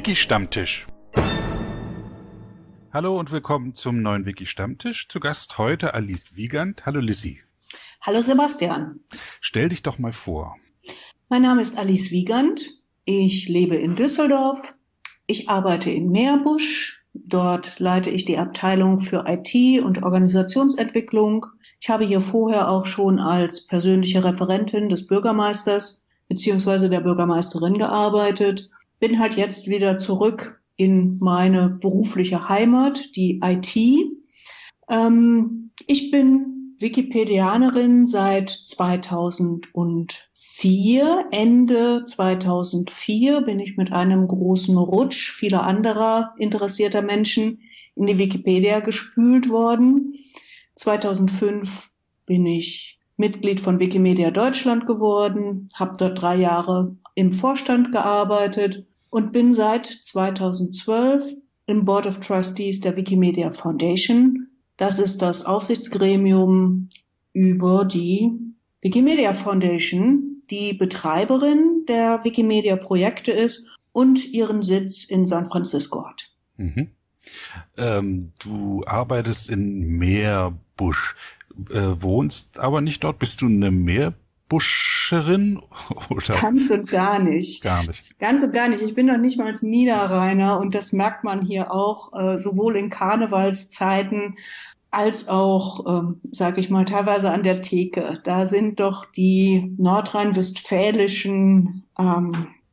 Wiki Stammtisch. Hallo und willkommen zum neuen Wiki Stammtisch. Zu Gast heute Alice Wiegand. Hallo Lissy. Hallo Sebastian. Stell dich doch mal vor. Mein Name ist Alice Wiegand. Ich lebe in Düsseldorf. Ich arbeite in Meerbusch. Dort leite ich die Abteilung für IT und Organisationsentwicklung. Ich habe hier vorher auch schon als persönliche Referentin des Bürgermeisters beziehungsweise der Bürgermeisterin gearbeitet. Bin halt jetzt wieder zurück in meine berufliche Heimat, die IT. Ähm, ich bin Wikipedianerin seit 2004. Ende 2004 bin ich mit einem großen Rutsch vieler anderer interessierter Menschen in die Wikipedia gespült worden. 2005 bin ich Mitglied von Wikimedia Deutschland geworden, habe dort drei Jahre im Vorstand gearbeitet und bin seit 2012 im Board of Trustees der Wikimedia Foundation. Das ist das Aufsichtsgremium über die Wikimedia Foundation, die Betreiberin der Wikimedia Projekte ist und ihren Sitz in San Francisco hat. Mhm. Ähm, du arbeitest in Meerbusch äh, wohnst aber nicht dort. Bist du eine Meerbuscherin? Oder? Ganz und gar nicht. Gar nicht. Ganz und gar nicht. Ich bin noch nicht mal als Niederrheiner und das merkt man hier auch, äh, sowohl in Karnevalszeiten als auch, ähm, sage ich mal, teilweise an der Theke. Da sind doch die nordrhein-westfälischen ähm,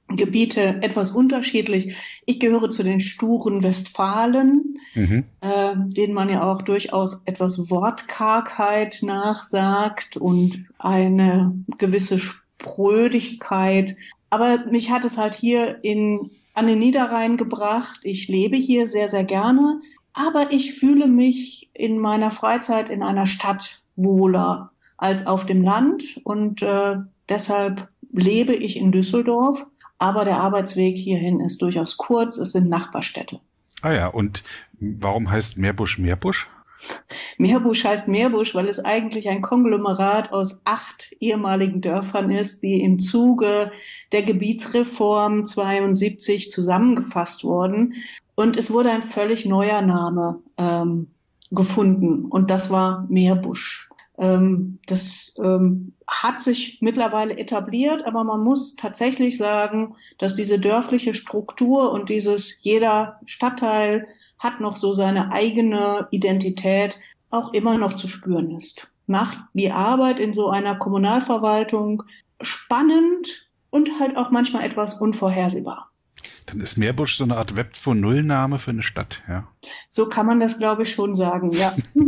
Gebiete etwas unterschiedlich. Ich gehöre zu den sturen Westfalen, mhm. äh, denen man ja auch durchaus etwas Wortkargheit nachsagt und eine gewisse Sprödigkeit. Aber mich hat es halt hier in, an den Niederrhein gebracht. Ich lebe hier sehr, sehr gerne. Aber ich fühle mich in meiner Freizeit in einer Stadt wohler als auf dem Land. Und äh, deshalb lebe ich in Düsseldorf aber der Arbeitsweg hierhin ist durchaus kurz. Es sind Nachbarstädte. Ah ja, und warum heißt Meerbusch Meerbusch? Meerbusch heißt Meerbusch, weil es eigentlich ein Konglomerat aus acht ehemaligen Dörfern ist, die im Zuge der Gebietsreform 72 zusammengefasst wurden. Und es wurde ein völlig neuer Name ähm, gefunden und das war Meerbusch. Ähm, das ähm, hat sich mittlerweile etabliert, aber man muss tatsächlich sagen, dass diese dörfliche Struktur und dieses jeder Stadtteil hat noch so seine eigene Identität auch immer noch zu spüren ist. Macht die Arbeit in so einer Kommunalverwaltung spannend und halt auch manchmal etwas unvorhersehbar. Dann ist Meerbusch so eine Art Web 2.0 Name für eine Stadt, ja. So kann man das, glaube ich, schon sagen, ja.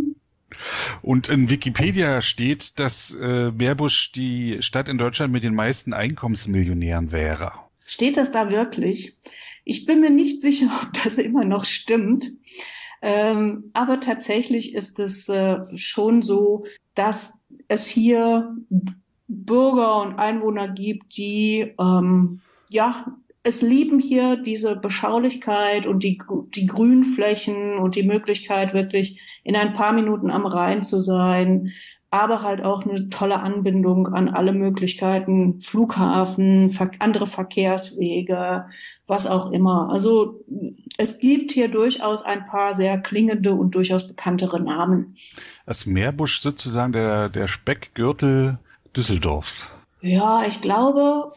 Und in Wikipedia steht, dass äh, Meerbusch die Stadt in Deutschland mit den meisten Einkommensmillionären wäre. Steht das da wirklich? Ich bin mir nicht sicher, ob das immer noch stimmt. Ähm, aber tatsächlich ist es äh, schon so, dass es hier Bürger und Einwohner gibt, die ähm, ja es lieben hier diese Beschaulichkeit und die, die Grünflächen und die Möglichkeit, wirklich in ein paar Minuten am Rhein zu sein, aber halt auch eine tolle Anbindung an alle Möglichkeiten, Flughafen, andere Verkehrswege, was auch immer. Also es gibt hier durchaus ein paar sehr klingende und durchaus bekanntere Namen. Das Meerbusch sozusagen der, der Speckgürtel Düsseldorfs. Ja, ich glaube,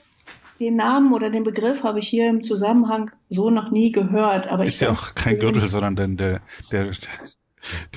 den Namen oder den Begriff habe ich hier im Zusammenhang so noch nie gehört. Aber ist ja auch kein Gürtel, sondern denn der, der,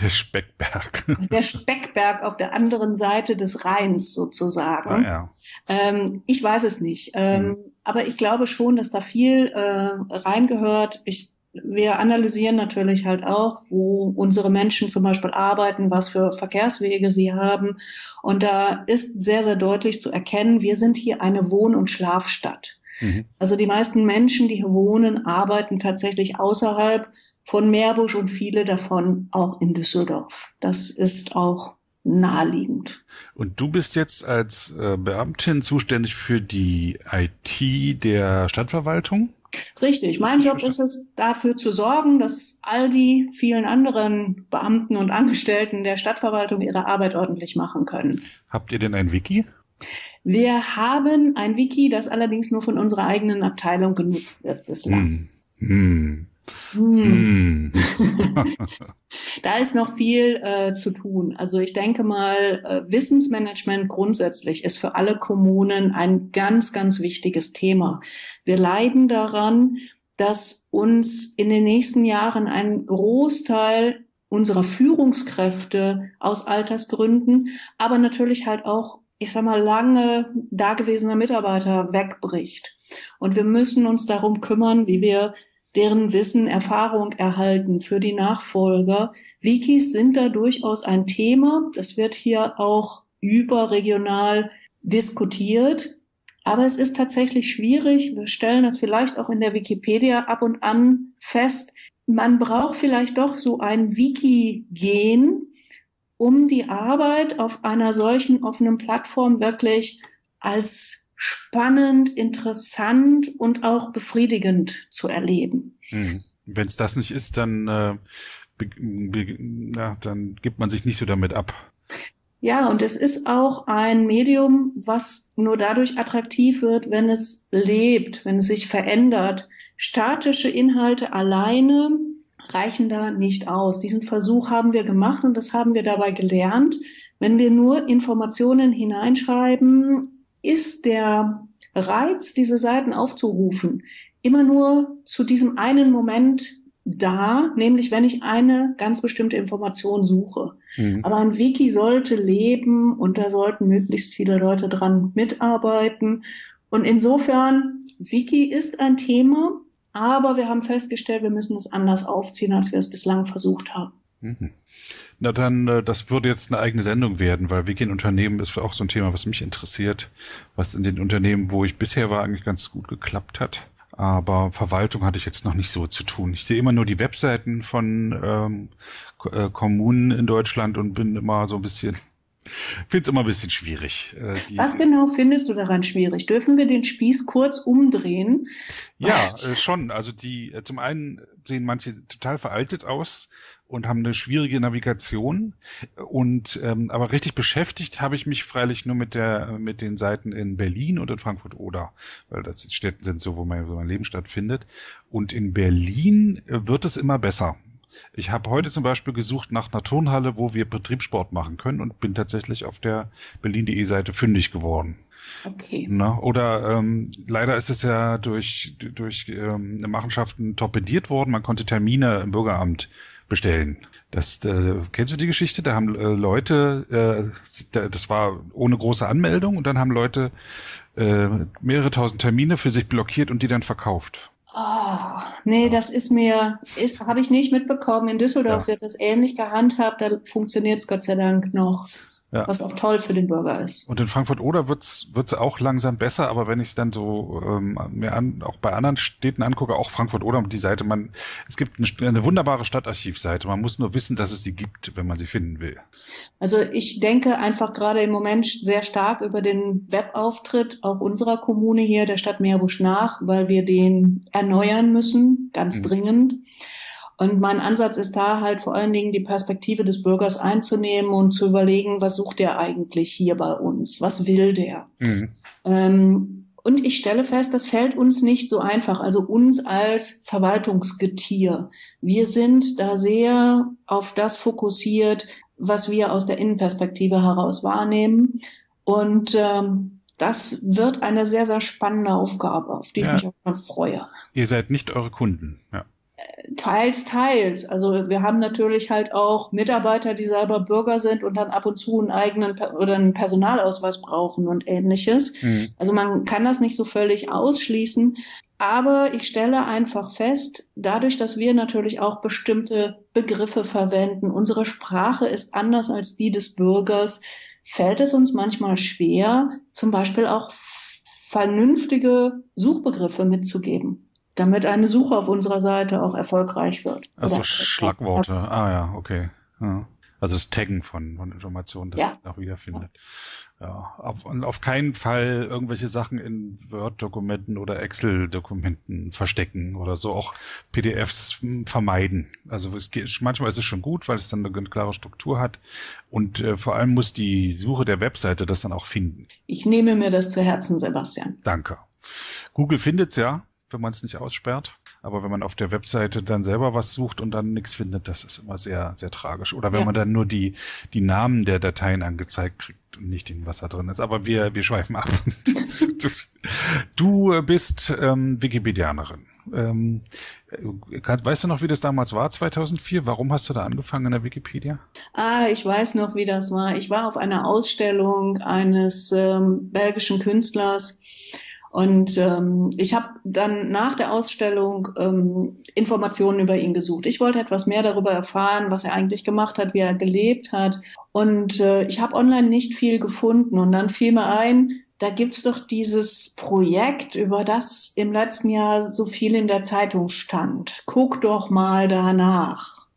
der Speckberg. Der Speckberg auf der anderen Seite des Rheins sozusagen. Ah, ja. Ähm, ich weiß es nicht. Ähm, mhm. Aber ich glaube schon, dass da viel äh, reingehört. Ich wir analysieren natürlich halt auch, wo unsere Menschen zum Beispiel arbeiten, was für Verkehrswege sie haben. Und da ist sehr, sehr deutlich zu erkennen, wir sind hier eine Wohn- und Schlafstadt. Mhm. Also die meisten Menschen, die hier wohnen, arbeiten tatsächlich außerhalb von Meerbusch und viele davon auch in Düsseldorf. Das ist auch naheliegend. Und du bist jetzt als äh, Beamtin zuständig für die IT der Stadtverwaltung? Richtig. Mein Job ist es, dafür zu sorgen, dass all die vielen anderen Beamten und Angestellten der Stadtverwaltung ihre Arbeit ordentlich machen können. Habt ihr denn ein Wiki? Wir haben ein Wiki, das allerdings nur von unserer eigenen Abteilung genutzt wird bislang. Hm. Hm. Hm. da ist noch viel äh, zu tun. Also ich denke mal, äh, Wissensmanagement grundsätzlich ist für alle Kommunen ein ganz, ganz wichtiges Thema. Wir leiden daran, dass uns in den nächsten Jahren ein Großteil unserer Führungskräfte aus Altersgründen, aber natürlich halt auch, ich sag mal, lange dagewesener Mitarbeiter wegbricht. Und wir müssen uns darum kümmern, wie wir deren Wissen, Erfahrung erhalten für die Nachfolger. Wikis sind da durchaus ein Thema. Das wird hier auch überregional diskutiert. Aber es ist tatsächlich schwierig. Wir stellen das vielleicht auch in der Wikipedia ab und an fest. Man braucht vielleicht doch so ein Wiki-Gen, um die Arbeit auf einer solchen offenen Plattform wirklich als spannend, interessant und auch befriedigend zu erleben. Hm. Wenn es das nicht ist, dann, äh, ja, dann gibt man sich nicht so damit ab. Ja, und es ist auch ein Medium, was nur dadurch attraktiv wird, wenn es lebt, wenn es sich verändert. Statische Inhalte alleine reichen da nicht aus. Diesen Versuch haben wir gemacht und das haben wir dabei gelernt. Wenn wir nur Informationen hineinschreiben, ist der Reiz, diese Seiten aufzurufen, immer nur zu diesem einen Moment da, nämlich wenn ich eine ganz bestimmte Information suche. Mhm. Aber ein Wiki sollte leben und da sollten möglichst viele Leute dran mitarbeiten. Und insofern, Wiki ist ein Thema, aber wir haben festgestellt, wir müssen es anders aufziehen, als wir es bislang versucht haben. Mhm. Na dann, äh, das würde jetzt eine eigene Sendung werden, weil Wiki in Unternehmen ist auch so ein Thema, was mich interessiert, was in den Unternehmen, wo ich bisher war, eigentlich ganz gut geklappt hat. Aber Verwaltung hatte ich jetzt noch nicht so zu tun. Ich sehe immer nur die Webseiten von ähm, äh, Kommunen in Deutschland und bin immer so ein bisschen finde es immer ein bisschen schwierig. Äh, Was genau findest du daran schwierig? Dürfen wir den Spieß kurz umdrehen? Ja, äh, schon. Also die, äh, zum einen sehen manche total veraltet aus und haben eine schwierige Navigation. Und ähm, aber richtig beschäftigt habe ich mich freilich nur mit der mit den Seiten in Berlin und in Frankfurt oder, weil das Städten sind so, wo mein, wo mein Leben stattfindet. Und in Berlin wird es immer besser. Ich habe heute zum Beispiel gesucht nach einer Turnhalle, wo wir Betriebssport machen können und bin tatsächlich auf der berlin.de Seite fündig geworden. Okay. Na, oder ähm, leider ist es ja durch, durch ähm, Machenschaften torpediert worden. Man konnte Termine im Bürgeramt bestellen. Das äh, kennst du die Geschichte? Da haben äh, Leute, äh, das war ohne große Anmeldung und dann haben Leute äh, mehrere tausend Termine für sich blockiert und die dann verkauft. Oh, nee, das ist mir, ist, habe ich nicht mitbekommen. In Düsseldorf ja. wird das ähnlich gehandhabt, da funktioniert es Gott sei Dank noch ja. was auch toll für den Bürger ist. Und in Frankfurt-Oder wird's wird's auch langsam besser, aber wenn ich es dann so ähm, mir an, auch bei anderen Städten angucke, auch Frankfurt-Oder, die Seite, man, es gibt eine, eine wunderbare Stadtarchivseite. Man muss nur wissen, dass es sie gibt, wenn man sie finden will. Also ich denke einfach gerade im Moment sehr stark über den Webauftritt auch unserer Kommune hier, der Stadt Meerbusch nach, weil wir den erneuern müssen, ganz mhm. dringend. Und mein Ansatz ist da halt vor allen Dingen die Perspektive des Bürgers einzunehmen und zu überlegen, was sucht der eigentlich hier bei uns? Was will der? Mhm. Ähm, und ich stelle fest, das fällt uns nicht so einfach, also uns als Verwaltungsgetier. Wir sind da sehr auf das fokussiert, was wir aus der Innenperspektive heraus wahrnehmen. Und ähm, das wird eine sehr, sehr spannende Aufgabe, auf die ja. ich mich auch schon freue. Ihr seid nicht eure Kunden, ja. Teils, teils. Also wir haben natürlich halt auch Mitarbeiter, die selber Bürger sind und dann ab und zu einen eigenen oder einen Personalausweis brauchen und ähnliches. Mhm. Also man kann das nicht so völlig ausschließen. Aber ich stelle einfach fest, dadurch, dass wir natürlich auch bestimmte Begriffe verwenden, unsere Sprache ist anders als die des Bürgers, fällt es uns manchmal schwer, zum Beispiel auch vernünftige Suchbegriffe mitzugeben damit eine Suche auf unserer Seite auch erfolgreich wird. Also Schlagworte. Ah ja, okay. Ja. Also das Taggen von, von Informationen, das ja. auch wiederfindet. Ja, auf, auf keinen Fall irgendwelche Sachen in Word-Dokumenten oder Excel-Dokumenten verstecken oder so, auch PDFs vermeiden. Also es geht, manchmal ist es schon gut, weil es dann eine klare Struktur hat und äh, vor allem muss die Suche der Webseite das dann auch finden. Ich nehme mir das zu Herzen, Sebastian. Danke. Google findet's ja wenn man es nicht aussperrt. Aber wenn man auf der Webseite dann selber was sucht und dann nichts findet, das ist immer sehr, sehr tragisch. Oder wenn ja. man dann nur die, die Namen der Dateien angezeigt kriegt und nicht den, was da drin ist. Aber wir, wir schweifen ab. du bist ähm, Wikipedianerin. Ähm, weißt du noch, wie das damals war, 2004? Warum hast du da angefangen in der Wikipedia? Ah, ich weiß noch, wie das war. Ich war auf einer Ausstellung eines ähm, belgischen Künstlers und ähm, ich habe dann nach der Ausstellung ähm, Informationen über ihn gesucht. Ich wollte etwas mehr darüber erfahren, was er eigentlich gemacht hat, wie er gelebt hat. Und äh, ich habe online nicht viel gefunden. Und dann fiel mir ein, da gibt's doch dieses Projekt, über das im letzten Jahr so viel in der Zeitung stand. Guck doch mal danach.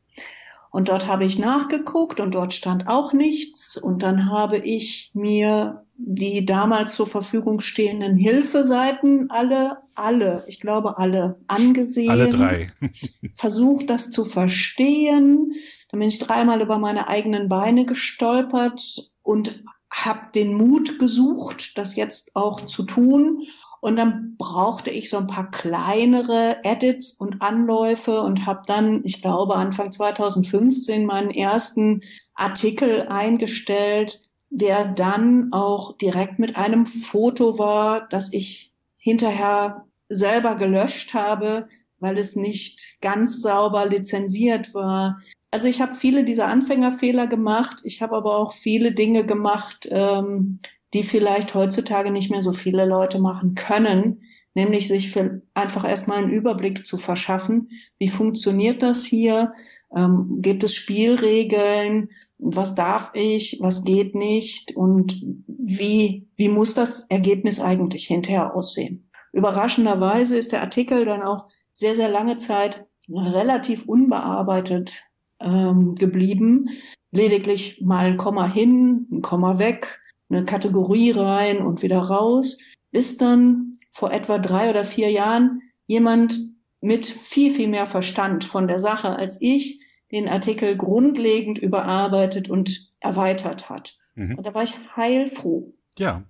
Und dort habe ich nachgeguckt und dort stand auch nichts. Und dann habe ich mir die damals zur Verfügung stehenden Hilfeseiten alle, alle, ich glaube alle, angesehen. Alle drei. versucht, das zu verstehen. Dann bin ich dreimal über meine eigenen Beine gestolpert und habe den Mut gesucht, das jetzt auch zu tun. Und dann brauchte ich so ein paar kleinere Edits und Anläufe und habe dann, ich glaube, Anfang 2015 meinen ersten Artikel eingestellt, der dann auch direkt mit einem Foto war, das ich hinterher selber gelöscht habe, weil es nicht ganz sauber lizenziert war also ich habe viele dieser Anfängerfehler gemacht. Ich habe aber auch viele Dinge gemacht, ähm, die vielleicht heutzutage nicht mehr so viele Leute machen können, nämlich sich für einfach erstmal einen Überblick zu verschaffen. Wie funktioniert das hier? Ähm, gibt es Spielregeln? Was darf ich? Was geht nicht? Und wie, wie muss das Ergebnis eigentlich hinterher aussehen? Überraschenderweise ist der Artikel dann auch sehr, sehr lange Zeit relativ unbearbeitet ähm, geblieben. Lediglich mal ein Komma hin, ein Komma weg, eine Kategorie rein und wieder raus, bis dann vor etwa drei oder vier Jahren jemand mit viel, viel mehr Verstand von der Sache als ich den Artikel grundlegend überarbeitet und erweitert hat. Mhm. Und da war ich heilfroh. Ja,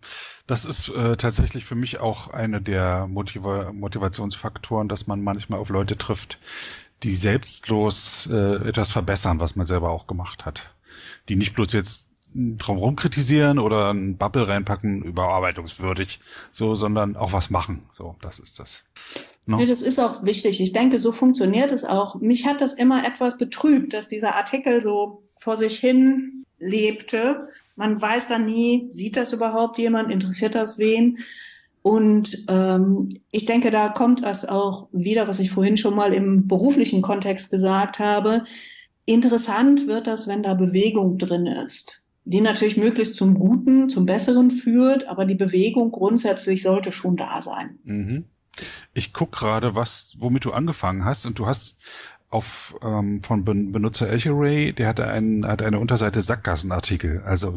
das ist äh, tatsächlich für mich auch eine der Motiva Motivationsfaktoren, dass man manchmal auf Leute trifft, die selbstlos äh, etwas verbessern, was man selber auch gemacht hat. Die nicht bloß jetzt drumherum kritisieren oder einen Bubble reinpacken, überarbeitungswürdig, so, sondern auch was machen. So, das ist das. No? Nee, das ist auch wichtig. Ich denke, so funktioniert es auch. Mich hat das immer etwas betrübt, dass dieser Artikel so vor sich hin lebte. Man weiß dann nie, sieht das überhaupt jemand, interessiert das wen? Und ähm, ich denke, da kommt es auch wieder, was ich vorhin schon mal im beruflichen Kontext gesagt habe. Interessant wird das, wenn da Bewegung drin ist, die natürlich möglichst zum Guten, zum Besseren führt, aber die Bewegung grundsätzlich sollte schon da sein. Mhm. Ich guck gerade, was, womit du angefangen hast, und du hast auf ähm, von Benutzer Elcheray, der hatte einen hat eine Unterseite Sackgassenartikel, also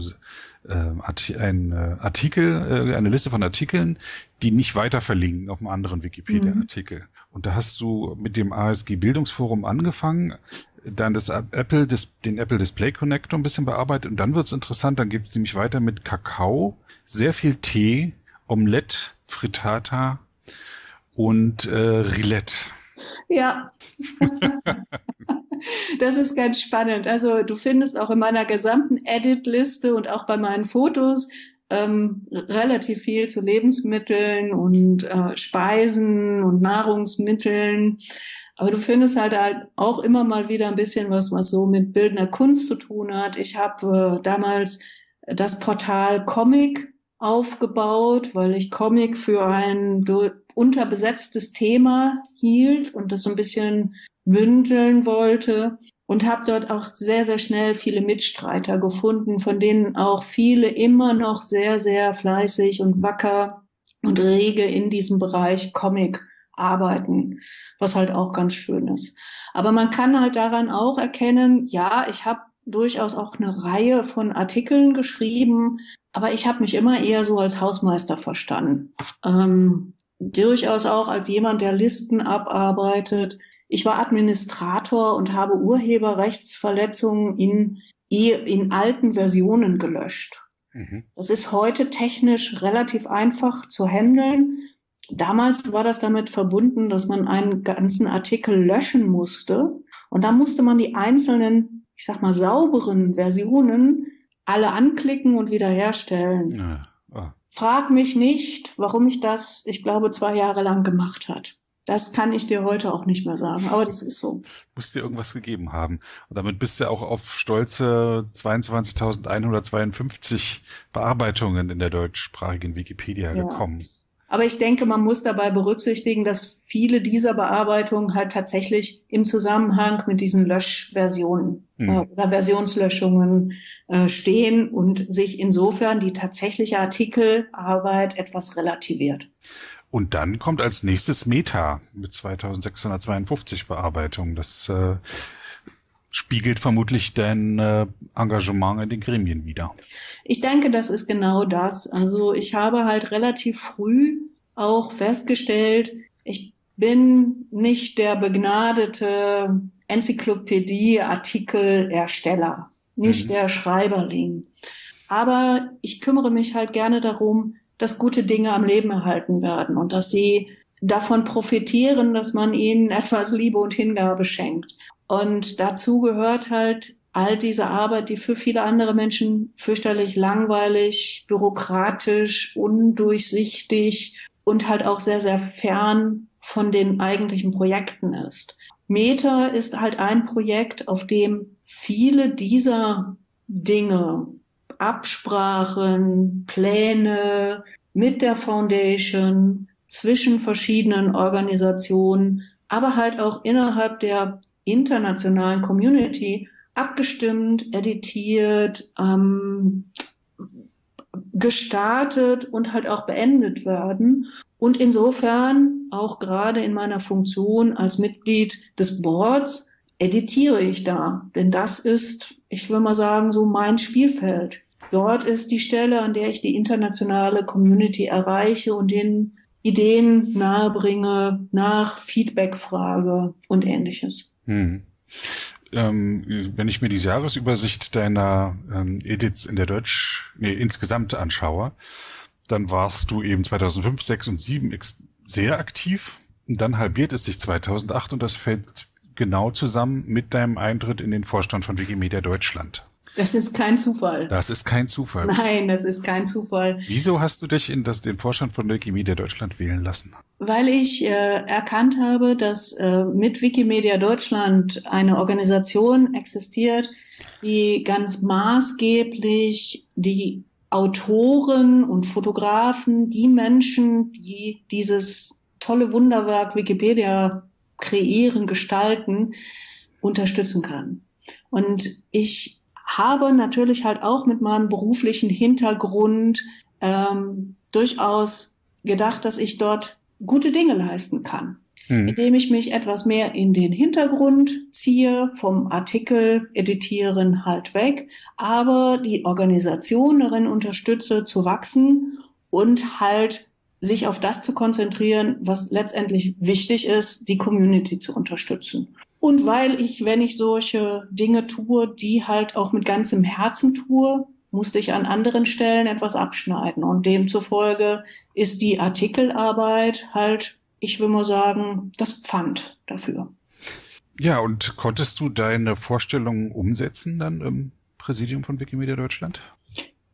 äh, ein äh, Artikel, äh, eine Liste von Artikeln, die nicht weiter verlinken auf einem anderen Wikipedia-Artikel. Mhm. Und da hast du mit dem ASG Bildungsforum angefangen, dann das Apple, das, den Apple Display Connector ein bisschen bearbeitet und dann wird's interessant, dann geht's nämlich weiter mit Kakao, sehr viel Tee, Omelette, Frittata und äh, Rillette. Ja. das ist ganz spannend. Also du findest auch in meiner gesamten Edit-Liste und auch bei meinen Fotos ähm, relativ viel zu Lebensmitteln und äh, Speisen und Nahrungsmitteln. Aber du findest halt, halt auch immer mal wieder ein bisschen was, was so mit bildender Kunst zu tun hat. Ich habe äh, damals das Portal Comic aufgebaut, weil ich Comic für ein unterbesetztes Thema hielt und das so ein bisschen bündeln wollte und habe dort auch sehr, sehr schnell viele Mitstreiter gefunden, von denen auch viele immer noch sehr, sehr fleißig und wacker und rege in diesem Bereich Comic arbeiten, was halt auch ganz schön ist. Aber man kann halt daran auch erkennen, ja, ich habe durchaus auch eine Reihe von Artikeln geschrieben, aber ich habe mich immer eher so als Hausmeister verstanden. Ähm, durchaus auch als jemand, der Listen abarbeitet. Ich war Administrator und habe Urheberrechtsverletzungen in, in alten Versionen gelöscht. Mhm. Das ist heute technisch relativ einfach zu handeln. damals war das damit verbunden, dass man einen ganzen Artikel löschen musste. Und da musste man die einzelnen, ich sag mal, sauberen Versionen alle anklicken und wiederherstellen. Ja. Frag mich nicht, warum ich das, ich glaube, zwei Jahre lang gemacht hat. Das kann ich dir heute auch nicht mehr sagen, aber das ist so. Muss dir irgendwas gegeben haben. Und damit bist du auch auf stolze 22.152 Bearbeitungen in der deutschsprachigen Wikipedia ja. gekommen. Aber ich denke, man muss dabei berücksichtigen, dass viele dieser Bearbeitungen halt tatsächlich im Zusammenhang mit diesen Löschversionen mhm. äh, oder Versionslöschungen äh, stehen und sich insofern die tatsächliche Artikelarbeit etwas relativiert. Und dann kommt als nächstes Meta mit 2652 Bearbeitungen. Das äh, spiegelt vermutlich dein äh, Engagement in den Gremien wieder. Ich denke, das ist genau das. Also ich habe halt relativ früh auch festgestellt, ich bin nicht der begnadete Enzyklopädie-Artikelersteller, nicht mhm. der Schreiberling. Aber ich kümmere mich halt gerne darum, dass gute Dinge am Leben erhalten werden und dass sie davon profitieren, dass man ihnen etwas Liebe und Hingabe schenkt. Und dazu gehört halt all diese Arbeit, die für viele andere Menschen fürchterlich langweilig, bürokratisch, undurchsichtig und halt auch sehr, sehr fern von den eigentlichen Projekten ist. Meta ist halt ein Projekt, auf dem viele dieser Dinge, Absprachen, Pläne mit der Foundation, zwischen verschiedenen Organisationen, aber halt auch innerhalb der internationalen Community abgestimmt, editiert, ähm, gestartet und halt auch beendet werden. Und insofern, auch gerade in meiner Funktion als Mitglied des Boards, editiere ich da. Denn das ist, ich will mal sagen, so mein Spielfeld. Dort ist die Stelle, an der ich die internationale Community erreiche und den Ideen nahebringe, nach Feedback frage und ähnliches. Hm. Ähm, wenn ich mir die Jahresübersicht deiner ähm, Edits in der Deutsch, nee, insgesamt anschaue, dann warst du eben 2005, 6 und 7 sehr aktiv. Und dann halbiert es sich 2008 und das fällt genau zusammen mit deinem Eintritt in den Vorstand von Wikimedia Deutschland. Das ist kein Zufall. Das ist kein Zufall. Nein, das ist kein Zufall. Wieso hast du dich in das, den Vorstand von Wikimedia Deutschland wählen lassen? Weil ich äh, erkannt habe, dass äh, mit Wikimedia Deutschland eine Organisation existiert, die ganz maßgeblich die Autoren und Fotografen, die Menschen, die dieses tolle Wunderwerk Wikipedia kreieren, gestalten, unterstützen kann. Und ich habe natürlich halt auch mit meinem beruflichen Hintergrund ähm, durchaus gedacht, dass ich dort gute Dinge leisten kann, mhm. indem ich mich etwas mehr in den Hintergrund ziehe, vom Artikel editieren halt weg, aber die Organisation darin unterstütze zu wachsen und halt sich auf das zu konzentrieren, was letztendlich wichtig ist, die Community zu unterstützen. Und weil ich, wenn ich solche Dinge tue, die halt auch mit ganzem Herzen tue, musste ich an anderen Stellen etwas abschneiden. Und demzufolge ist die Artikelarbeit halt, ich will mal sagen, das Pfand dafür. Ja, und konntest du deine Vorstellungen umsetzen dann im Präsidium von Wikimedia Deutschland?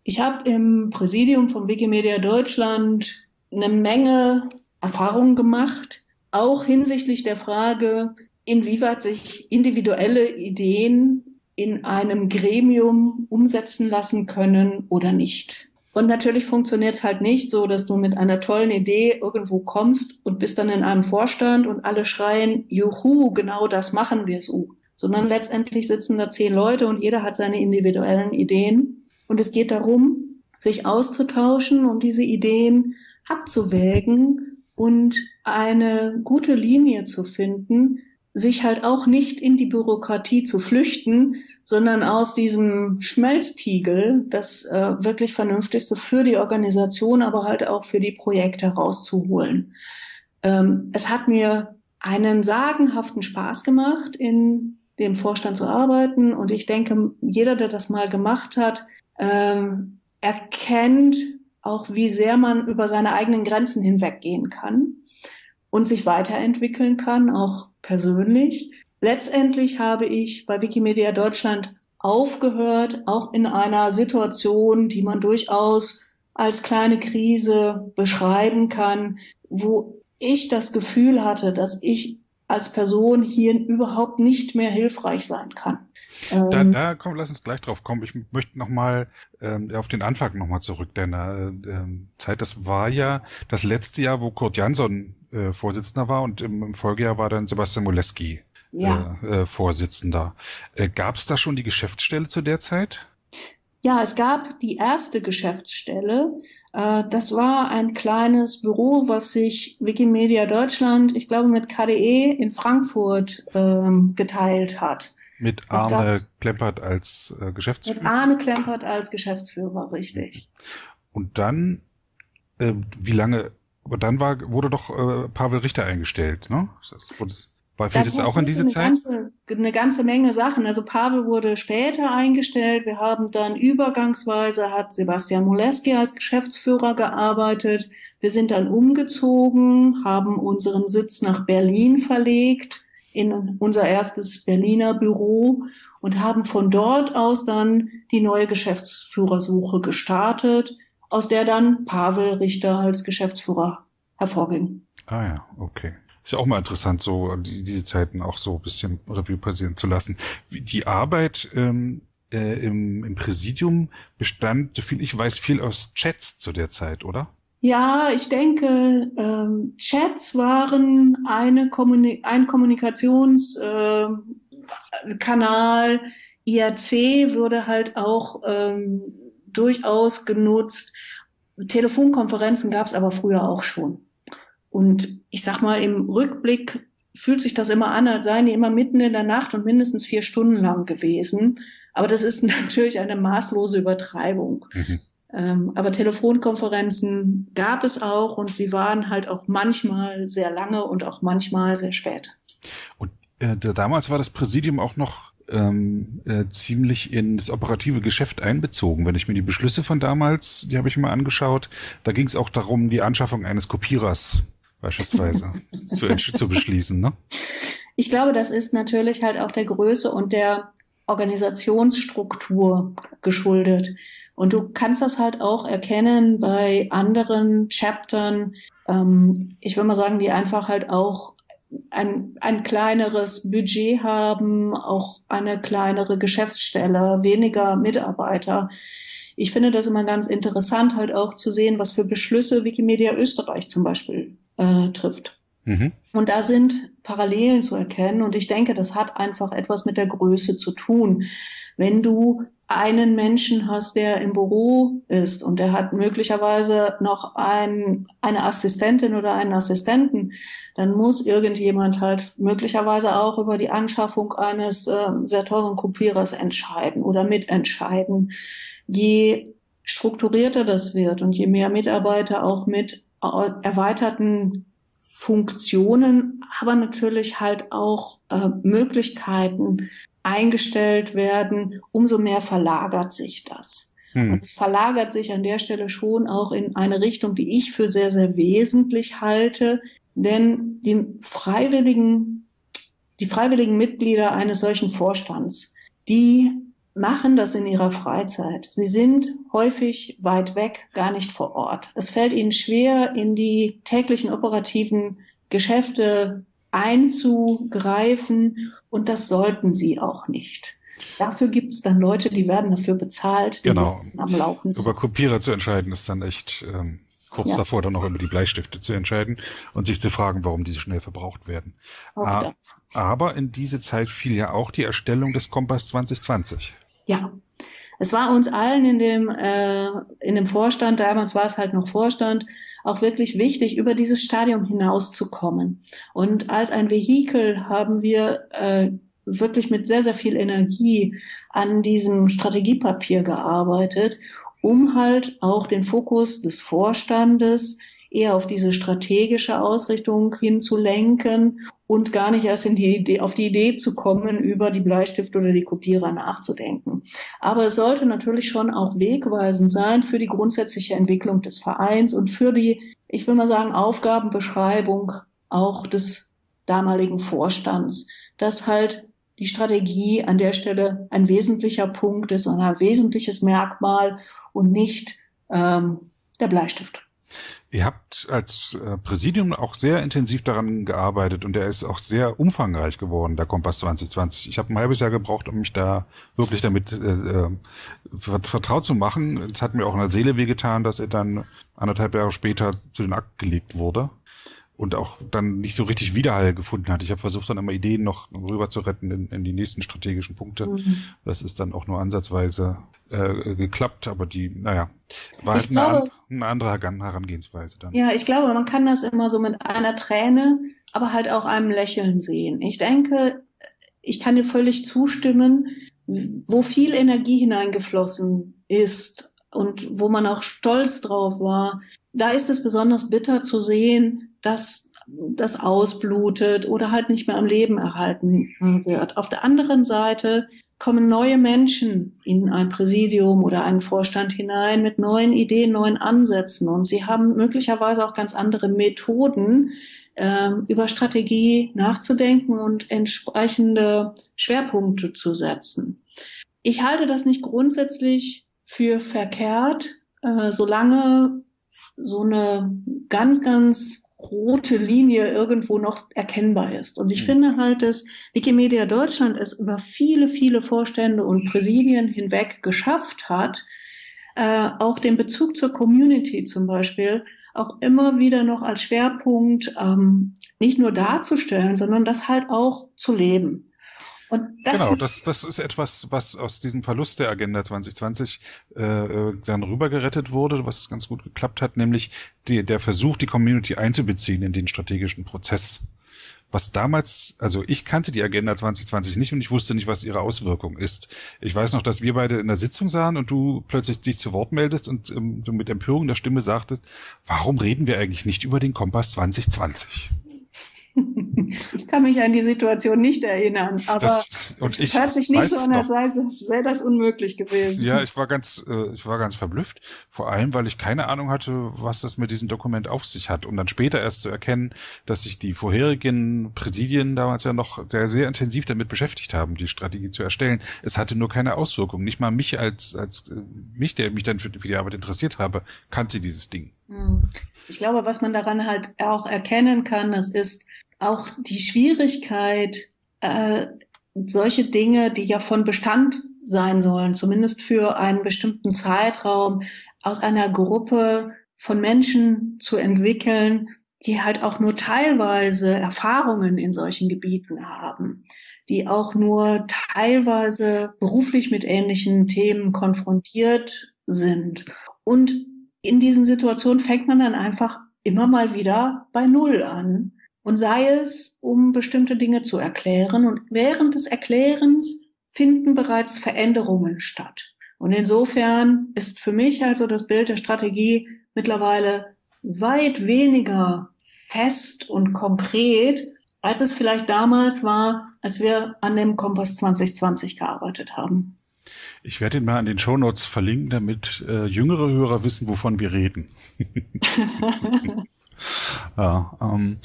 Ich habe im Präsidium von Wikimedia Deutschland eine Menge Erfahrungen gemacht, auch hinsichtlich der Frage, inwieweit sich individuelle Ideen in einem Gremium umsetzen lassen können oder nicht. Und natürlich funktioniert es halt nicht so, dass du mit einer tollen Idee irgendwo kommst und bist dann in einem Vorstand und alle schreien, juhu, genau das machen wir so. Sondern letztendlich sitzen da zehn Leute und jeder hat seine individuellen Ideen. Und es geht darum, sich auszutauschen und diese Ideen abzuwägen und eine gute Linie zu finden, sich halt auch nicht in die Bürokratie zu flüchten, sondern aus diesem Schmelztiegel das äh, wirklich Vernünftigste für die Organisation, aber halt auch für die Projekte rauszuholen. Ähm, es hat mir einen sagenhaften Spaß gemacht, in dem Vorstand zu arbeiten. Und ich denke, jeder, der das mal gemacht hat, ähm, erkennt auch wie sehr man über seine eigenen Grenzen hinweggehen kann und sich weiterentwickeln kann, auch persönlich. Letztendlich habe ich bei Wikimedia Deutschland aufgehört, auch in einer Situation, die man durchaus als kleine Krise beschreiben kann, wo ich das Gefühl hatte, dass ich als Person hier überhaupt nicht mehr hilfreich sein kann. Da, ähm, da komm, lass uns gleich drauf kommen. Ich möchte nochmal ähm, auf den Anfang nochmal zurück deiner äh, Zeit. Das war ja das letzte Jahr, wo Kurt Jansson äh, Vorsitzender war und im, im Folgejahr war dann Sebastian Moleski ja. äh, äh, Vorsitzender. Äh, gab es da schon die Geschäftsstelle zu der Zeit? Ja, es gab die erste Geschäftsstelle. Äh, das war ein kleines Büro, was sich Wikimedia Deutschland, ich glaube mit KDE in Frankfurt ähm, geteilt hat. Mit Arne Klempert als äh, Geschäftsführer? Mit Arne Klempert als Geschäftsführer, richtig. Und dann, äh, wie lange, aber dann war, wurde doch äh, Pavel Richter eingestellt, ne? Das, wurde, war fiel das auch in diese eine Zeit? Ganze, eine ganze Menge Sachen. Also Pavel wurde später eingestellt. Wir haben dann übergangsweise hat Sebastian Moleski als Geschäftsführer gearbeitet. Wir sind dann umgezogen, haben unseren Sitz nach Berlin verlegt in unser erstes Berliner Büro und haben von dort aus dann die neue Geschäftsführersuche gestartet, aus der dann Pavel Richter als Geschäftsführer hervorging. Ah ja, okay. Ist ja auch mal interessant, so die, diese Zeiten auch so ein bisschen Revue passieren zu lassen. Die Arbeit ähm, äh, im, im Präsidium bestand, soviel ich weiß, viel aus Chats zu der Zeit, oder? Ja, ich denke, ähm, Chats waren eine Kommuni ein Kommunikationskanal. Äh, IRC würde halt auch ähm, durchaus genutzt. Telefonkonferenzen gab es aber früher auch schon. Und ich sag mal, im Rückblick fühlt sich das immer an, als seien die immer mitten in der Nacht und mindestens vier Stunden lang gewesen. Aber das ist natürlich eine maßlose Übertreibung. Mhm. Ähm, aber Telefonkonferenzen gab es auch und sie waren halt auch manchmal sehr lange und auch manchmal sehr spät. Und äh, damals war das Präsidium auch noch ähm, äh, ziemlich in das operative Geschäft einbezogen. Wenn ich mir die Beschlüsse von damals, die habe ich mir angeschaut, da ging es auch darum, die Anschaffung eines Kopierers beispielsweise zu, zu beschließen. Ne? Ich glaube, das ist natürlich halt auch der Größe und der Organisationsstruktur geschuldet. Und du kannst das halt auch erkennen bei anderen Chaptern. Ähm, ich würde mal sagen, die einfach halt auch ein, ein kleineres Budget haben, auch eine kleinere Geschäftsstelle, weniger Mitarbeiter. Ich finde das immer ganz interessant, halt auch zu sehen, was für Beschlüsse Wikimedia Österreich zum Beispiel äh, trifft. Mhm. Und da sind Parallelen zu erkennen. Und ich denke, das hat einfach etwas mit der Größe zu tun. Wenn du einen Menschen hast, der im Büro ist und der hat möglicherweise noch ein, eine Assistentin oder einen Assistenten, dann muss irgendjemand halt möglicherweise auch über die Anschaffung eines äh, sehr teuren Kopierers entscheiden oder mitentscheiden. Je strukturierter das wird und je mehr Mitarbeiter auch mit erweiterten Funktionen, aber natürlich halt auch äh, Möglichkeiten eingestellt werden, umso mehr verlagert sich das. Hm. Und es verlagert sich an der Stelle schon auch in eine Richtung, die ich für sehr, sehr wesentlich halte, denn die freiwilligen, die freiwilligen Mitglieder eines solchen Vorstands, die machen das in ihrer Freizeit. Sie sind häufig weit weg, gar nicht vor Ort. Es fällt ihnen schwer, in die täglichen operativen Geschäfte einzugreifen und das sollten sie auch nicht. Dafür gibt es dann Leute, die werden dafür bezahlt, die genau. am Laufen Über Kopierer zu entscheiden ist dann echt ähm, kurz ja. davor, dann noch über die Bleistifte zu entscheiden und sich zu fragen, warum diese schnell verbraucht werden. Ah, aber in diese Zeit fiel ja auch die Erstellung des Kompass 2020. Ja, es war uns allen in dem, äh, in dem Vorstand, damals war es halt noch Vorstand, auch wirklich wichtig, über dieses Stadium hinauszukommen. Und als ein Vehikel haben wir äh, wirklich mit sehr, sehr viel Energie an diesem Strategiepapier gearbeitet, um halt auch den Fokus des Vorstandes eher auf diese strategische Ausrichtung hinzulenken und gar nicht erst in die Idee, auf die Idee zu kommen, über die Bleistift oder die Kopierer nachzudenken. Aber es sollte natürlich schon auch wegweisend sein für die grundsätzliche Entwicklung des Vereins und für die, ich will mal sagen, Aufgabenbeschreibung auch des damaligen Vorstands, dass halt die Strategie an der Stelle ein wesentlicher Punkt ist ein wesentliches Merkmal und nicht ähm, der Bleistift. Ihr habt als äh, Präsidium auch sehr intensiv daran gearbeitet und der ist auch sehr umfangreich geworden, der Kompass 2020. Ich habe ein halbes Jahr gebraucht, um mich da wirklich damit äh, äh vertraut zu machen. Es hat mir auch in der Seele wehgetan, dass er dann anderthalb Jahre später zu den Akt gelegt wurde und auch dann nicht so richtig Widerhall gefunden hat. Ich habe versucht, dann immer Ideen noch rüber zu retten in, in die nächsten strategischen Punkte. Mhm. Das ist dann auch nur ansatzweise äh, geklappt, aber die, naja, war halt eine, eine, andere Herangehensweise dann. Ja, ich glaube, man kann das immer so mit einer Träne, aber halt auch einem Lächeln sehen. Ich denke, ich kann dir völlig zustimmen, wo viel Energie hineingeflossen ist und wo man auch stolz drauf war, da ist es besonders bitter zu sehen, dass das ausblutet oder halt nicht mehr am Leben erhalten wird. Auf der anderen Seite kommen neue Menschen in ein Präsidium oder einen Vorstand hinein mit neuen Ideen, neuen Ansätzen und sie haben möglicherweise auch ganz andere Methoden, äh, über Strategie nachzudenken und entsprechende Schwerpunkte zu setzen. Ich halte das nicht grundsätzlich für verkehrt, äh, solange so eine ganz, ganz rote Linie irgendwo noch erkennbar ist. Und ich mhm. finde halt, dass Wikimedia Deutschland es über viele, viele Vorstände und Präsidien hinweg geschafft hat, äh, auch den Bezug zur Community zum Beispiel auch immer wieder noch als Schwerpunkt ähm, nicht nur darzustellen, sondern das halt auch zu leben. Das genau, das, das ist etwas, was aus diesem Verlust der Agenda 2020 äh, äh, dann rübergerettet wurde, was ganz gut geklappt hat, nämlich die, der Versuch, die Community einzubeziehen in den strategischen Prozess. Was damals, also ich kannte die Agenda 2020 nicht und ich wusste nicht, was ihre Auswirkung ist. Ich weiß noch, dass wir beide in der Sitzung sahen und du plötzlich dich zu Wort meldest und ähm, du mit Empörung der Stimme sagtest, warum reden wir eigentlich nicht über den Kompass 2020? Ich kann mich an die Situation nicht erinnern, aber das, es ich hört sich nicht so an, als wäre das unmöglich gewesen. Ja, ich war ganz, äh, ich war ganz verblüfft, vor allem, weil ich keine Ahnung hatte, was das mit diesem Dokument auf sich hat, um dann später erst zu erkennen, dass sich die vorherigen Präsidien damals ja noch sehr, sehr intensiv damit beschäftigt haben, die Strategie zu erstellen. Es hatte nur keine Auswirkung. Nicht mal mich als, als äh, mich, der mich dann für, für die Arbeit interessiert habe, kannte dieses Ding. Hm. Ich glaube, was man daran halt auch erkennen kann, das ist, auch die Schwierigkeit, äh, solche Dinge, die ja von Bestand sein sollen, zumindest für einen bestimmten Zeitraum, aus einer Gruppe von Menschen zu entwickeln, die halt auch nur teilweise Erfahrungen in solchen Gebieten haben, die auch nur teilweise beruflich mit ähnlichen Themen konfrontiert sind. Und in diesen Situationen fängt man dann einfach immer mal wieder bei Null an und sei es, um bestimmte Dinge zu erklären. Und während des Erklärens finden bereits Veränderungen statt. Und insofern ist für mich also das Bild der Strategie mittlerweile weit weniger fest und konkret, als es vielleicht damals war, als wir an dem Kompass 2020 gearbeitet haben. Ich werde ihn mal an den Shownotes verlinken, damit äh, jüngere Hörer wissen, wovon wir reden. ja, ähm,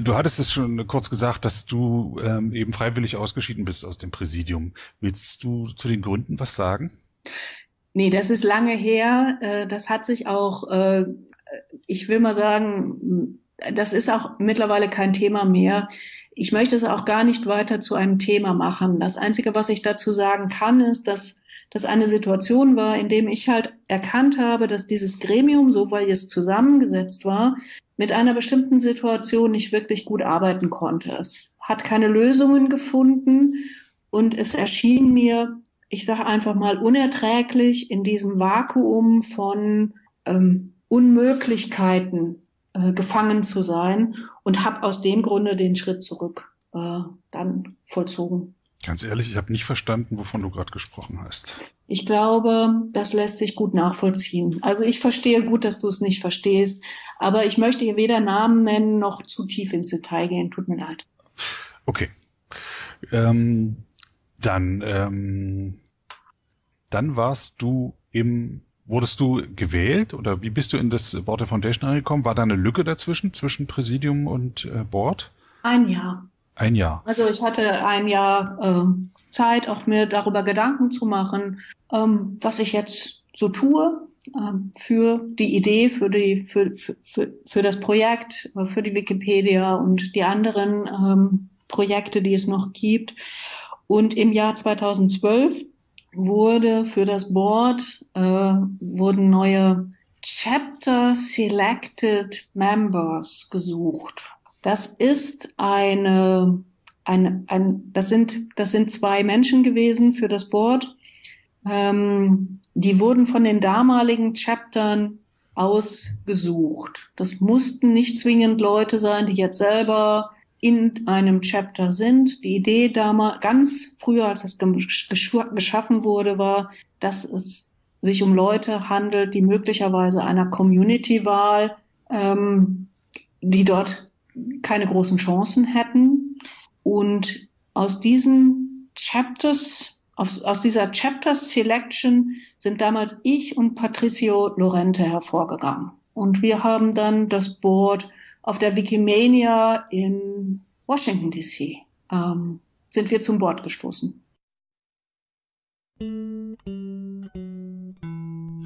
Du hattest es schon kurz gesagt, dass du ähm, eben freiwillig ausgeschieden bist aus dem Präsidium. Willst du zu den Gründen was sagen? Nee, das ist lange her. Äh, das hat sich auch, äh, ich will mal sagen, das ist auch mittlerweile kein Thema mehr. Ich möchte es auch gar nicht weiter zu einem Thema machen. Das Einzige, was ich dazu sagen kann, ist, dass das eine Situation war, in dem ich halt erkannt habe, dass dieses Gremium, so weil es zusammengesetzt war, mit einer bestimmten Situation nicht wirklich gut arbeiten konnte. Es hat keine Lösungen gefunden und es erschien mir, ich sage einfach mal, unerträglich in diesem Vakuum von ähm, Unmöglichkeiten äh, gefangen zu sein und habe aus dem Grunde den Schritt zurück äh, dann vollzogen. Ganz ehrlich, ich habe nicht verstanden, wovon du gerade gesprochen hast. Ich glaube, das lässt sich gut nachvollziehen. Also ich verstehe gut, dass du es nicht verstehst, aber ich möchte hier weder Namen nennen noch zu tief ins Detail gehen. Tut mir leid. Okay. Ähm, dann, ähm, dann warst du im, wurdest du gewählt oder wie bist du in das Board der Foundation angekommen? War da eine Lücke dazwischen, zwischen Präsidium und äh, Board? Ein Jahr. Ein Jahr. Also ich hatte ein Jahr äh, Zeit, auch mir darüber Gedanken zu machen, ähm, was ich jetzt so tue ähm, für die Idee, für, die, für, für, für das Projekt, für die Wikipedia und die anderen ähm, Projekte, die es noch gibt. Und im Jahr 2012 wurde für das Board äh, wurden neue Chapter Selected Members gesucht. Das ist eine, eine ein, das sind das sind zwei Menschen gewesen für das Board. Ähm, die wurden von den damaligen Chaptern ausgesucht. Das mussten nicht zwingend Leute sein, die jetzt selber in einem Chapter sind. Die Idee damals, ganz früher, als es geschaffen wurde, war, dass es sich um Leute handelt, die möglicherweise einer Community-Wahl, ähm, die dort keine großen Chancen hätten. Und aus diesen Chapters, aus, aus dieser Chapter Selection sind damals ich und Patricio Lorente hervorgegangen. Und wir haben dann das Board auf der Wikimania in Washington DC ähm, sind wir zum Bord gestoßen.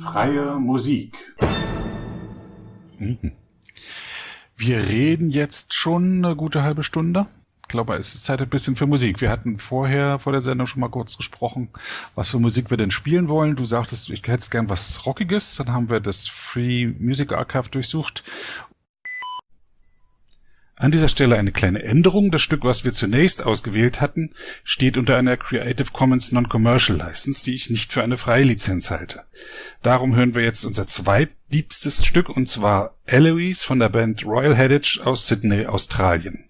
Freie Musik. Mhm. Wir reden jetzt schon eine gute halbe Stunde. Ich glaube, es ist Zeit ein bisschen für Musik. Wir hatten vorher, vor der Sendung schon mal kurz gesprochen, was für Musik wir denn spielen wollen. Du sagtest, ich hätte gern was Rockiges. Dann haben wir das Free Music Archive durchsucht an dieser Stelle eine kleine Änderung. Das Stück, was wir zunächst ausgewählt hatten, steht unter einer Creative Commons Non-Commercial License, die ich nicht für eine freie Lizenz halte. Darum hören wir jetzt unser zweitliebstes Stück, und zwar Eloise von der Band Royal Headage aus Sydney, Australien.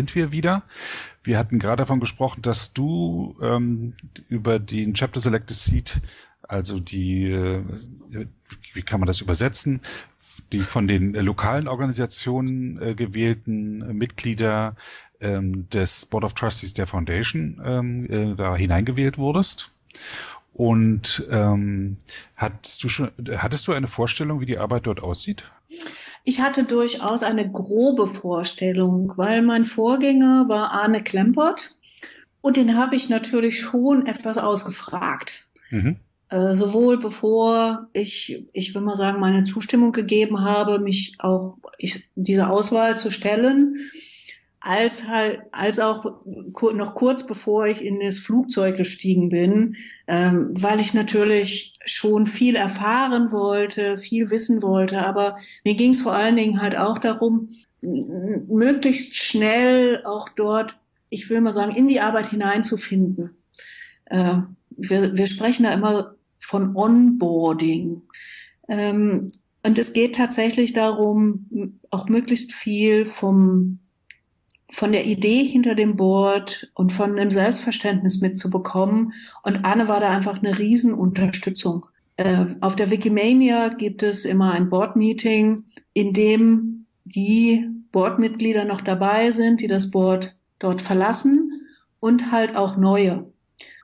Sind wir wieder. Wir hatten gerade davon gesprochen, dass du ähm, über den Chapter Selected Seat, also die, äh, wie kann man das übersetzen, die von den äh, lokalen Organisationen äh, gewählten Mitglieder ähm, des Board of Trustees der Foundation ähm, äh, da hineingewählt wurdest. Und ähm, hattest du schon, hattest du eine Vorstellung, wie die Arbeit dort aussieht? Ich hatte durchaus eine grobe Vorstellung, weil mein Vorgänger war Arne Klempert Und den habe ich natürlich schon etwas ausgefragt. Mhm. Äh, sowohl bevor ich, ich will mal sagen, meine Zustimmung gegeben habe, mich auch ich, diese Auswahl zu stellen, als halt, als auch noch kurz bevor ich in das Flugzeug gestiegen bin, ähm, weil ich natürlich schon viel erfahren wollte, viel wissen wollte. Aber mir ging es vor allen Dingen halt auch darum, möglichst schnell auch dort, ich will mal sagen, in die Arbeit hineinzufinden. Äh, wir, wir sprechen da immer von Onboarding. Ähm, und es geht tatsächlich darum, auch möglichst viel vom von der Idee hinter dem Board und von dem Selbstverständnis mitzubekommen. Und Anne war da einfach eine Riesenunterstützung. Äh, auf der Wikimania gibt es immer ein Board-Meeting, in dem die Boardmitglieder noch dabei sind, die das Board dort verlassen und halt auch neue,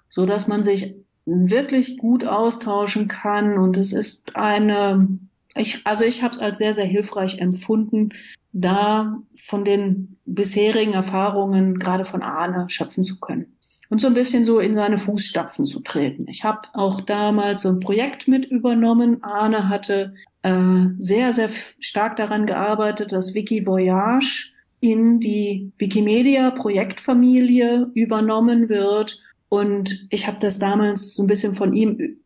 so dass man sich wirklich gut austauschen kann. Und es ist eine, ich, also ich habe es als sehr, sehr hilfreich empfunden, da von den bisherigen Erfahrungen, gerade von Arne, schöpfen zu können. Und so ein bisschen so in seine Fußstapfen zu treten. Ich habe auch damals so ein Projekt mit übernommen. Arne hatte äh, sehr, sehr stark daran gearbeitet, dass Wiki Voyage in die Wikimedia Projektfamilie übernommen wird. Und ich habe das damals so ein bisschen von ihm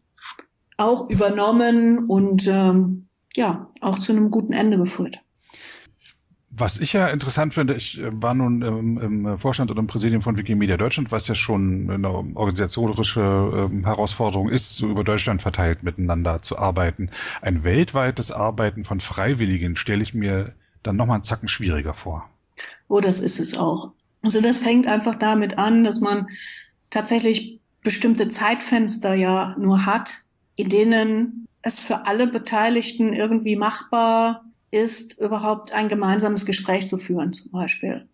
auch übernommen und ähm, ja, auch zu einem guten Ende geführt. Was ich ja interessant finde, ich äh, war nun im, Vorstand oder im Präsidium von Wikimedia Deutschland, was ja schon eine organisatorische ähm, Herausforderung ist, so über Deutschland verteilt miteinander zu arbeiten. Ein weltweites Arbeiten von Freiwilligen stelle ich mir dann nochmal einen Zacken schwieriger vor. Oh, das ist es auch. Also das fängt einfach damit an, dass man tatsächlich bestimmte Zeitfenster ja nur hat, in denen es für alle Beteiligten irgendwie machbar ist, überhaupt ein gemeinsames Gespräch zu führen, zum Beispiel.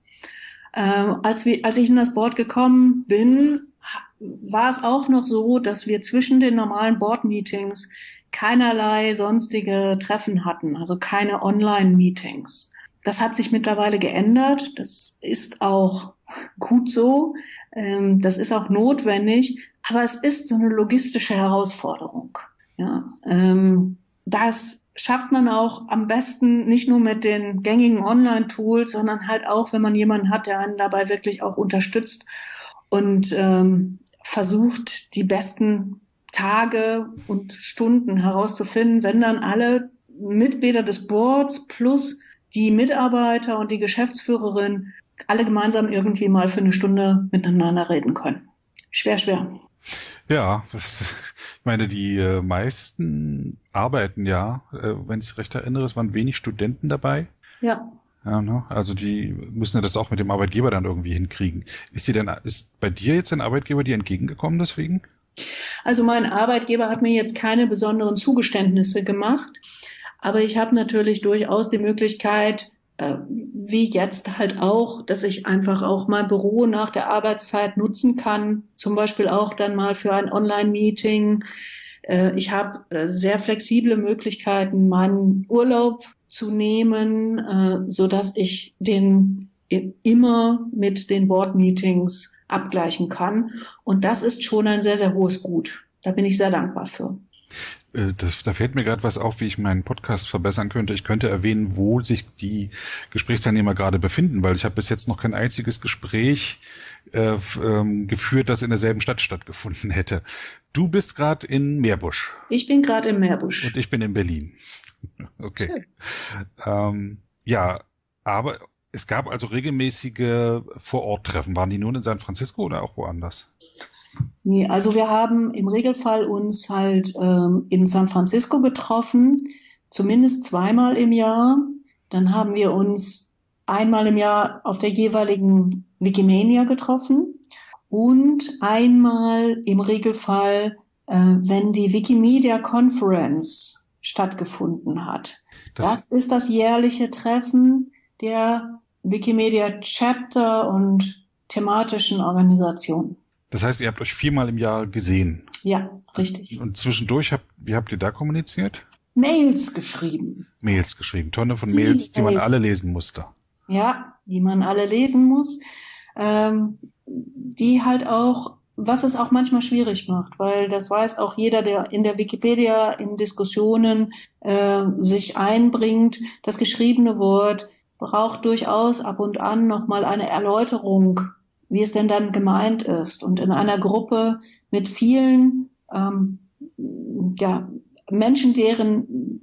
Ähm, als, wir, als ich in das Board gekommen bin, war es auch noch so, dass wir zwischen den normalen Board-Meetings keinerlei sonstige Treffen hatten, also keine Online-Meetings. Das hat sich mittlerweile geändert. Das ist auch gut so. Ähm, das ist auch notwendig. Aber es ist so eine logistische Herausforderung. Ja, ähm, das schafft man auch am besten nicht nur mit den gängigen Online-Tools, sondern halt auch, wenn man jemanden hat, der einen dabei wirklich auch unterstützt und ähm, versucht, die besten Tage und Stunden herauszufinden, wenn dann alle Mitglieder des Boards plus die Mitarbeiter und die Geschäftsführerin alle gemeinsam irgendwie mal für eine Stunde miteinander reden können. Schwer, schwer. Ja, das, meine, die äh, meisten arbeiten ja, äh, wenn ich es recht erinnere, es waren wenig Studenten dabei. Ja. Ja, ne? Also die müssen ja das auch mit dem Arbeitgeber dann irgendwie hinkriegen. Ist sie denn, ist bei dir jetzt ein Arbeitgeber dir entgegengekommen deswegen? Also mein Arbeitgeber hat mir jetzt keine besonderen Zugeständnisse gemacht, aber ich habe natürlich durchaus die Möglichkeit, wie jetzt halt auch, dass ich einfach auch mein Büro nach der Arbeitszeit nutzen kann, zum Beispiel auch dann mal für ein Online-Meeting. Äh, ich habe äh, sehr flexible Möglichkeiten, meinen Urlaub zu nehmen, so dass ich den immer mit den Board-Meetings abgleichen kann. Und das ist schon ein sehr, sehr hohes Gut. Da bin ich sehr dankbar für. Äh, das, da fällt mir gerade was auf, wie ich meinen Podcast verbessern könnte. Ich könnte erwähnen, wo sich die Gesprächsteilnehmer gerade befinden, weil ich habe bis jetzt noch kein einziges Gespräch äh, ähm, geführt, das in derselben Stadt stattgefunden hätte. Du bist gerade in Meerbusch. Ich bin gerade in Meerbusch. Und ich bin in Berlin. Okay. Ähm, ja, aber es gab also regelmäßige Vor-Ort-Treffen. Waren die nun in San Francisco oder auch woanders? Nee, also wir haben im Regelfall uns halt ähm, in San Francisco getroffen, zumindest zweimal im Jahr. Dann haben wir uns einmal im Jahr auf der jeweiligen Wikimania getroffen und einmal im Regelfall, äh, wenn die Wikimedia Conference stattgefunden hat. Das, das ist das jährliche Treffen der Wikimedia Chapter und thematischen Organisationen. Das heißt, ihr habt euch viermal im Jahr gesehen. Ja, richtig. Und zwischendurch habt, wie habt ihr da kommuniziert? Mails geschrieben. Mails geschrieben. Tonne von Mails, die man alle lesen musste. Ja, die man alle lesen muss. Ähm, die halt auch, was es auch manchmal schwierig macht, weil das weiß auch jeder, der in der Wikipedia in Diskussionen äh, sich einbringt, das geschriebene Wort braucht durchaus ab und an nochmal eine Erläuterung, wie es denn dann gemeint ist. Und in einer Gruppe mit vielen ähm, ja, Menschen, deren,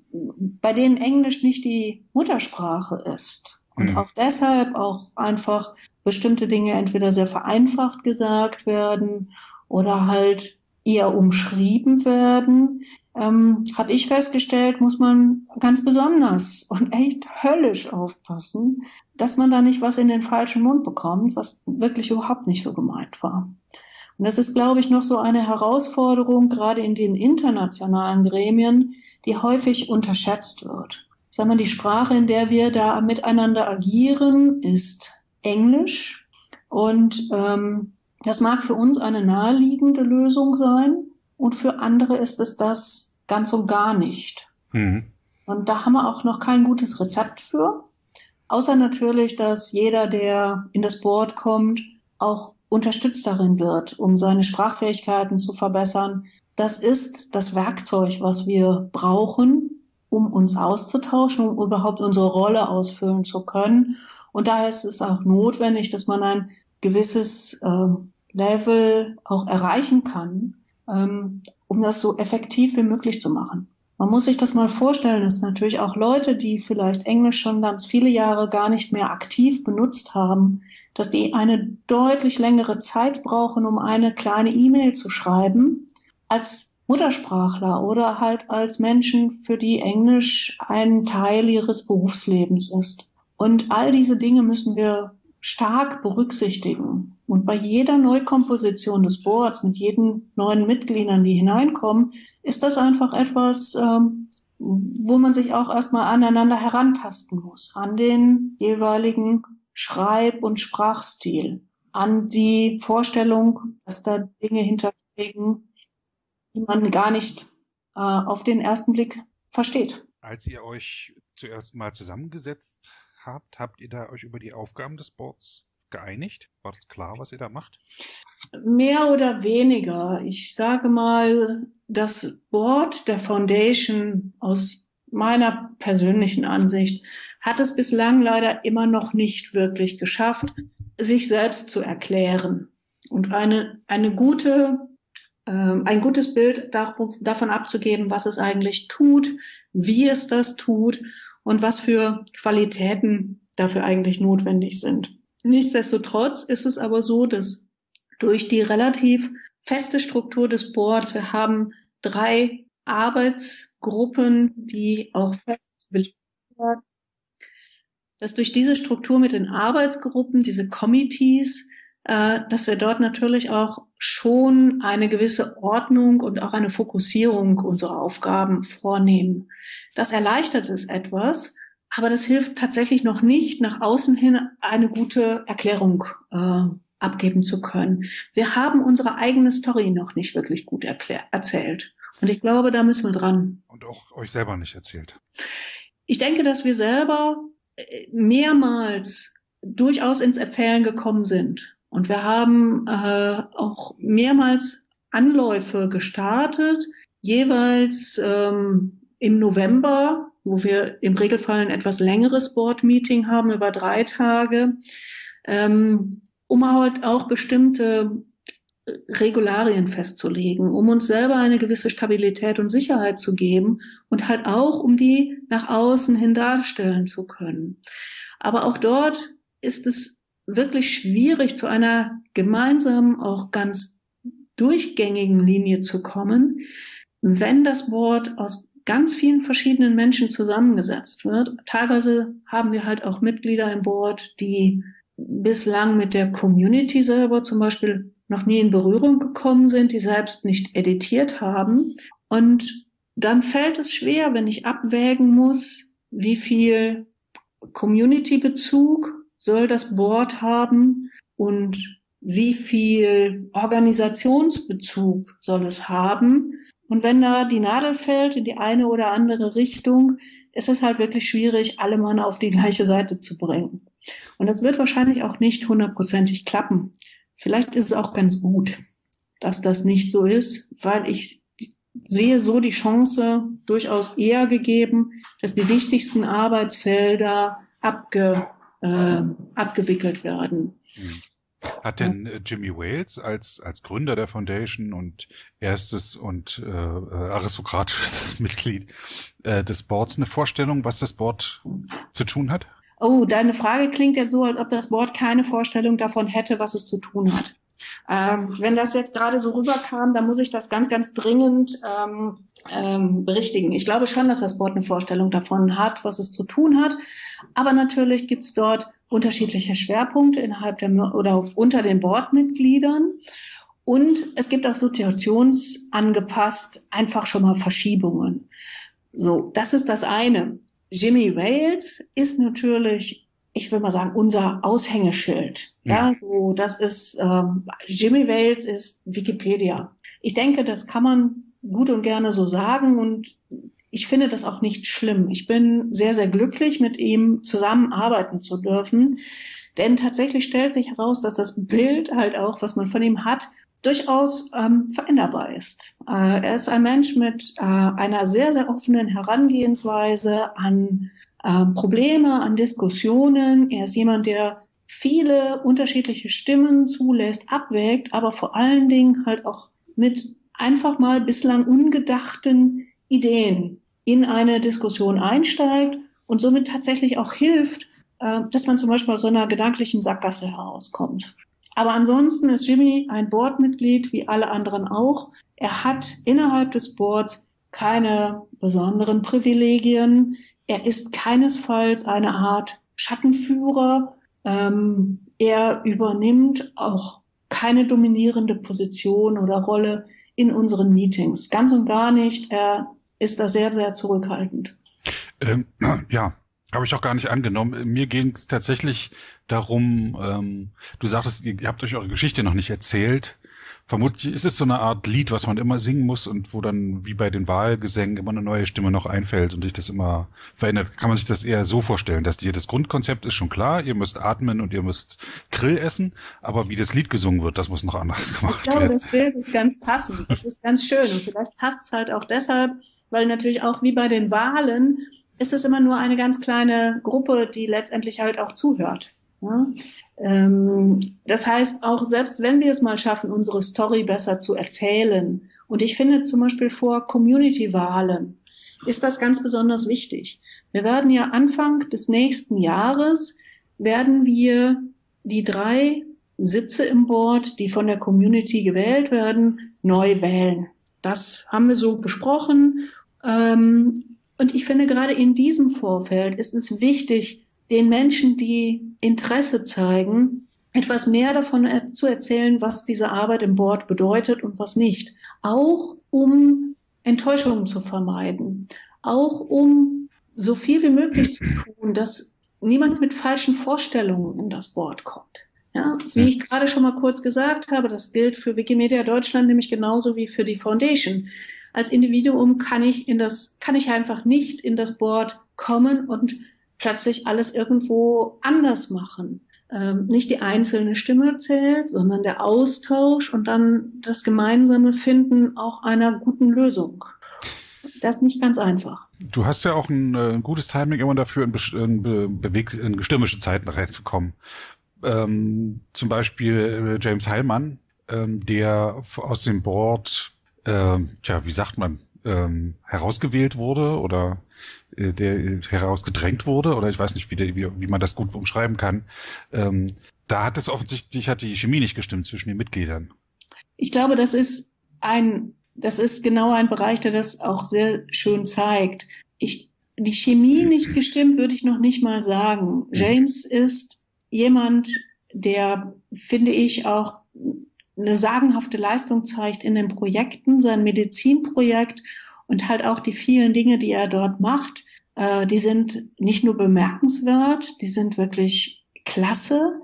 bei denen Englisch nicht die Muttersprache ist. Und mhm. auch deshalb auch einfach bestimmte Dinge entweder sehr vereinfacht gesagt werden oder halt eher umschrieben werden, ähm, habe ich festgestellt, muss man ganz besonders und echt höllisch aufpassen, dass man da nicht was in den falschen Mund bekommt, was wirklich überhaupt nicht so gemeint war. Und das ist, glaube ich, noch so eine Herausforderung, gerade in den internationalen Gremien, die häufig unterschätzt wird. Sagen wir, die Sprache, in der wir da miteinander agieren, ist Englisch. Und ähm, das mag für uns eine naheliegende Lösung sein. Und für andere ist es das ganz und gar nicht. Mhm. Und da haben wir auch noch kein gutes Rezept für. Außer natürlich, dass jeder, der in das Board kommt, auch unterstützt darin wird, um seine Sprachfähigkeiten zu verbessern. Das ist das Werkzeug, was wir brauchen, um uns auszutauschen, um überhaupt unsere Rolle ausfüllen zu können. Und daher ist es auch notwendig, dass man ein gewisses äh, Level auch erreichen kann, ähm, um das so effektiv wie möglich zu machen. Man muss sich das mal vorstellen, dass natürlich auch Leute, die vielleicht Englisch schon ganz viele Jahre gar nicht mehr aktiv benutzt haben, dass die eine deutlich längere Zeit brauchen, um eine kleine E-Mail zu schreiben, als Muttersprachler oder halt als Menschen, für die Englisch ein Teil ihres Berufslebens ist. Und all diese Dinge müssen wir stark berücksichtigen. Und bei jeder Neukomposition des Boards mit jeden neuen Mitgliedern, die hineinkommen, ist das einfach etwas, ähm, wo man sich auch erstmal aneinander herantasten muss, an den jeweiligen Schreib- und Sprachstil, an die Vorstellung, dass da Dinge hinterstecken, die man gar nicht äh, auf den ersten Blick versteht. Als ihr euch zuerst mal zusammengesetzt habt, habt ihr da euch über die Aufgaben des Boards geeinigt? War das klar, was ihr da macht? Mehr oder weniger. Ich sage mal, das Board der Foundation aus meiner persönlichen Ansicht hat es bislang leider immer noch nicht wirklich geschafft, sich selbst zu erklären und eine, eine gute, äh, ein gutes Bild davon abzugeben, was es eigentlich tut, wie es das tut und was für Qualitäten dafür eigentlich notwendig sind. Nichtsdestotrotz ist es aber so, dass durch die relativ feste Struktur des Boards, wir haben drei Arbeitsgruppen, die auch fest werden, dass durch diese Struktur mit den Arbeitsgruppen, diese Committees, äh, dass wir dort natürlich auch schon eine gewisse Ordnung und auch eine Fokussierung unserer Aufgaben vornehmen. Das erleichtert es etwas, aber das hilft tatsächlich noch nicht, nach außen hin eine gute Erklärung äh, abgeben zu können. Wir haben unsere eigene Story noch nicht wirklich gut erzählt. Und ich glaube, da müssen wir dran. Und auch euch selber nicht erzählt. Ich denke, dass wir selber äh, mehrmals durchaus ins Erzählen gekommen sind. Und wir haben äh, auch mehrmals Anläufe gestartet, jeweils ähm, im November, wo wir im Regelfall ein etwas längeres Board-Meeting haben über drei Tage, ähm, um halt auch bestimmte Regularien festzulegen, um uns selber eine gewisse Stabilität und Sicherheit zu geben und halt auch, um die nach außen hin darstellen zu können. Aber auch dort ist es wirklich schwierig, zu einer gemeinsamen, auch ganz durchgängigen Linie zu kommen, wenn das Board aus ganz vielen verschiedenen Menschen zusammengesetzt wird. Teilweise haben wir halt auch Mitglieder im Board, die bislang mit der Community selber zum Beispiel noch nie in Berührung gekommen sind, die selbst nicht editiert haben. Und dann fällt es schwer, wenn ich abwägen muss, wie viel Community-Bezug soll das Board haben und wie viel Organisationsbezug soll es haben. Und wenn da die Nadel fällt in die eine oder andere Richtung, ist es halt wirklich schwierig, alle Mann auf die gleiche Seite zu bringen. Und das wird wahrscheinlich auch nicht hundertprozentig klappen. Vielleicht ist es auch ganz gut, dass das nicht so ist, weil ich sehe so die Chance durchaus eher gegeben, dass die wichtigsten Arbeitsfelder abge, äh, abgewickelt werden. Mhm. Hat denn äh, Jimmy Wales als, als Gründer der Foundation und erstes und äh, aristokratisches Mitglied äh, des Boards eine Vorstellung, was das Board zu tun hat? Oh, deine Frage klingt jetzt so, als ob das Board keine Vorstellung davon hätte, was es zu tun hat. Ähm, wenn das jetzt gerade so rüberkam, dann muss ich das ganz, ganz dringend ähm, ähm, berichtigen. Ich glaube schon, dass das Board eine Vorstellung davon hat, was es zu tun hat. Aber natürlich gibt es dort unterschiedliche Schwerpunkte innerhalb der oder unter den Boardmitgliedern. Und es gibt auch situationsangepasst einfach schon mal Verschiebungen. So, das ist das eine. Jimmy Wales ist natürlich ich würde mal sagen, unser Aushängeschild. Ja, ja so das ist ähm, Jimmy Wales ist Wikipedia. Ich denke, das kann man gut und gerne so sagen und ich finde das auch nicht schlimm. Ich bin sehr, sehr glücklich, mit ihm zusammenarbeiten zu dürfen. Denn tatsächlich stellt sich heraus, dass das Bild halt auch, was man von ihm hat, durchaus ähm, veränderbar ist. Äh, er ist ein Mensch mit äh, einer sehr, sehr offenen Herangehensweise an äh, Probleme, an Diskussionen. Er ist jemand, der viele unterschiedliche Stimmen zulässt, abwägt, aber vor allen Dingen halt auch mit einfach mal bislang ungedachten Ideen in eine Diskussion einsteigt und somit tatsächlich auch hilft, äh, dass man zum Beispiel aus so einer gedanklichen Sackgasse herauskommt. Aber ansonsten ist Jimmy ein Boardmitglied wie alle anderen auch. Er hat innerhalb des Boards keine besonderen Privilegien. Er ist keinesfalls eine Art Schattenführer. Ähm, er übernimmt auch keine dominierende Position oder Rolle in unseren Meetings. Ganz und gar nicht. Er ist da sehr, sehr zurückhaltend. Ähm, ja, habe ich auch gar nicht angenommen. Mir ging es tatsächlich darum, ähm, du sagtest, ihr, habt euch eure Geschichte noch nicht erzählt. Vermutlich ist es so eine Art Lied, was man immer singen muss und wo dann wie bei den Wahlgesängen immer eine neue Stimme noch einfällt und sich das immer verändert. Kann man sich das eher so vorstellen, dass dir das Grundkonzept ist schon klar, ihr müsst atmen und ihr müsst Grill essen, aber wie das Lied gesungen wird, das muss noch anders gemacht werden. Ich glaube, das Bild ist ganz passend. Das ist ganz schön und vielleicht passt es halt auch deshalb, weil natürlich auch wie bei den Wahlen ist es immer nur eine ganz kleine Gruppe, die letztendlich halt auch zuhört. Ja? Ähm, das heißt, auch selbst wenn wir es mal schaffen, unsere Story besser zu erzählen, und ich finde zum Beispiel vor Community-Wahlen ist das ganz besonders wichtig. Wir werden ja Anfang des nächsten Jahres, werden wir die drei Sitze im Board, die von der Community gewählt werden, neu wählen. Das haben wir so besprochen. Ähm, und ich finde, gerade in diesem Vorfeld ist es wichtig, den Menschen, die Interesse zeigen, etwas mehr davon zu erzählen, was diese Arbeit im Board bedeutet und was nicht. Auch um Enttäuschungen zu vermeiden. Auch um so viel wie möglich zu tun, dass niemand mit falschen Vorstellungen in das Board kommt. Ja, wie ich gerade schon mal kurz gesagt habe, das gilt für Wikimedia Deutschland nämlich genauso wie für die Foundation. Als Individuum kann ich in das, kann ich einfach nicht in das Board kommen und plötzlich alles irgendwo anders machen. Ähm, nicht die einzelne Stimme zählt, sondern der Austausch und dann das gemeinsame Finden auch einer guten Lösung. Das ist nicht ganz einfach. Du hast ja auch ein, äh, ein gutes Timing immer dafür, in, in, beweg in stürmische Zeiten reinzukommen. Ähm, zum Beispiel äh, James Heilmann, ähm, der aus dem Board, äh, tja, wie sagt man, ähm, herausgewählt wurde oder äh, der herausgedrängt wurde oder ich weiß nicht, wie, der, wie, wie man das gut umschreiben kann. Ähm, da hat es offensichtlich hat die Chemie nicht gestimmt zwischen den Mitgliedern. Ich glaube, das ist ein, das ist genau ein Bereich, der das auch sehr schön zeigt. Ich, die Chemie nicht gestimmt, würde ich noch nicht mal sagen. James ist jemand, der, finde ich, auch eine sagenhafte Leistung zeigt in den Projekten, sein Medizinprojekt und halt auch die vielen Dinge, die er dort macht, äh, die sind nicht nur bemerkenswert, die sind wirklich klasse.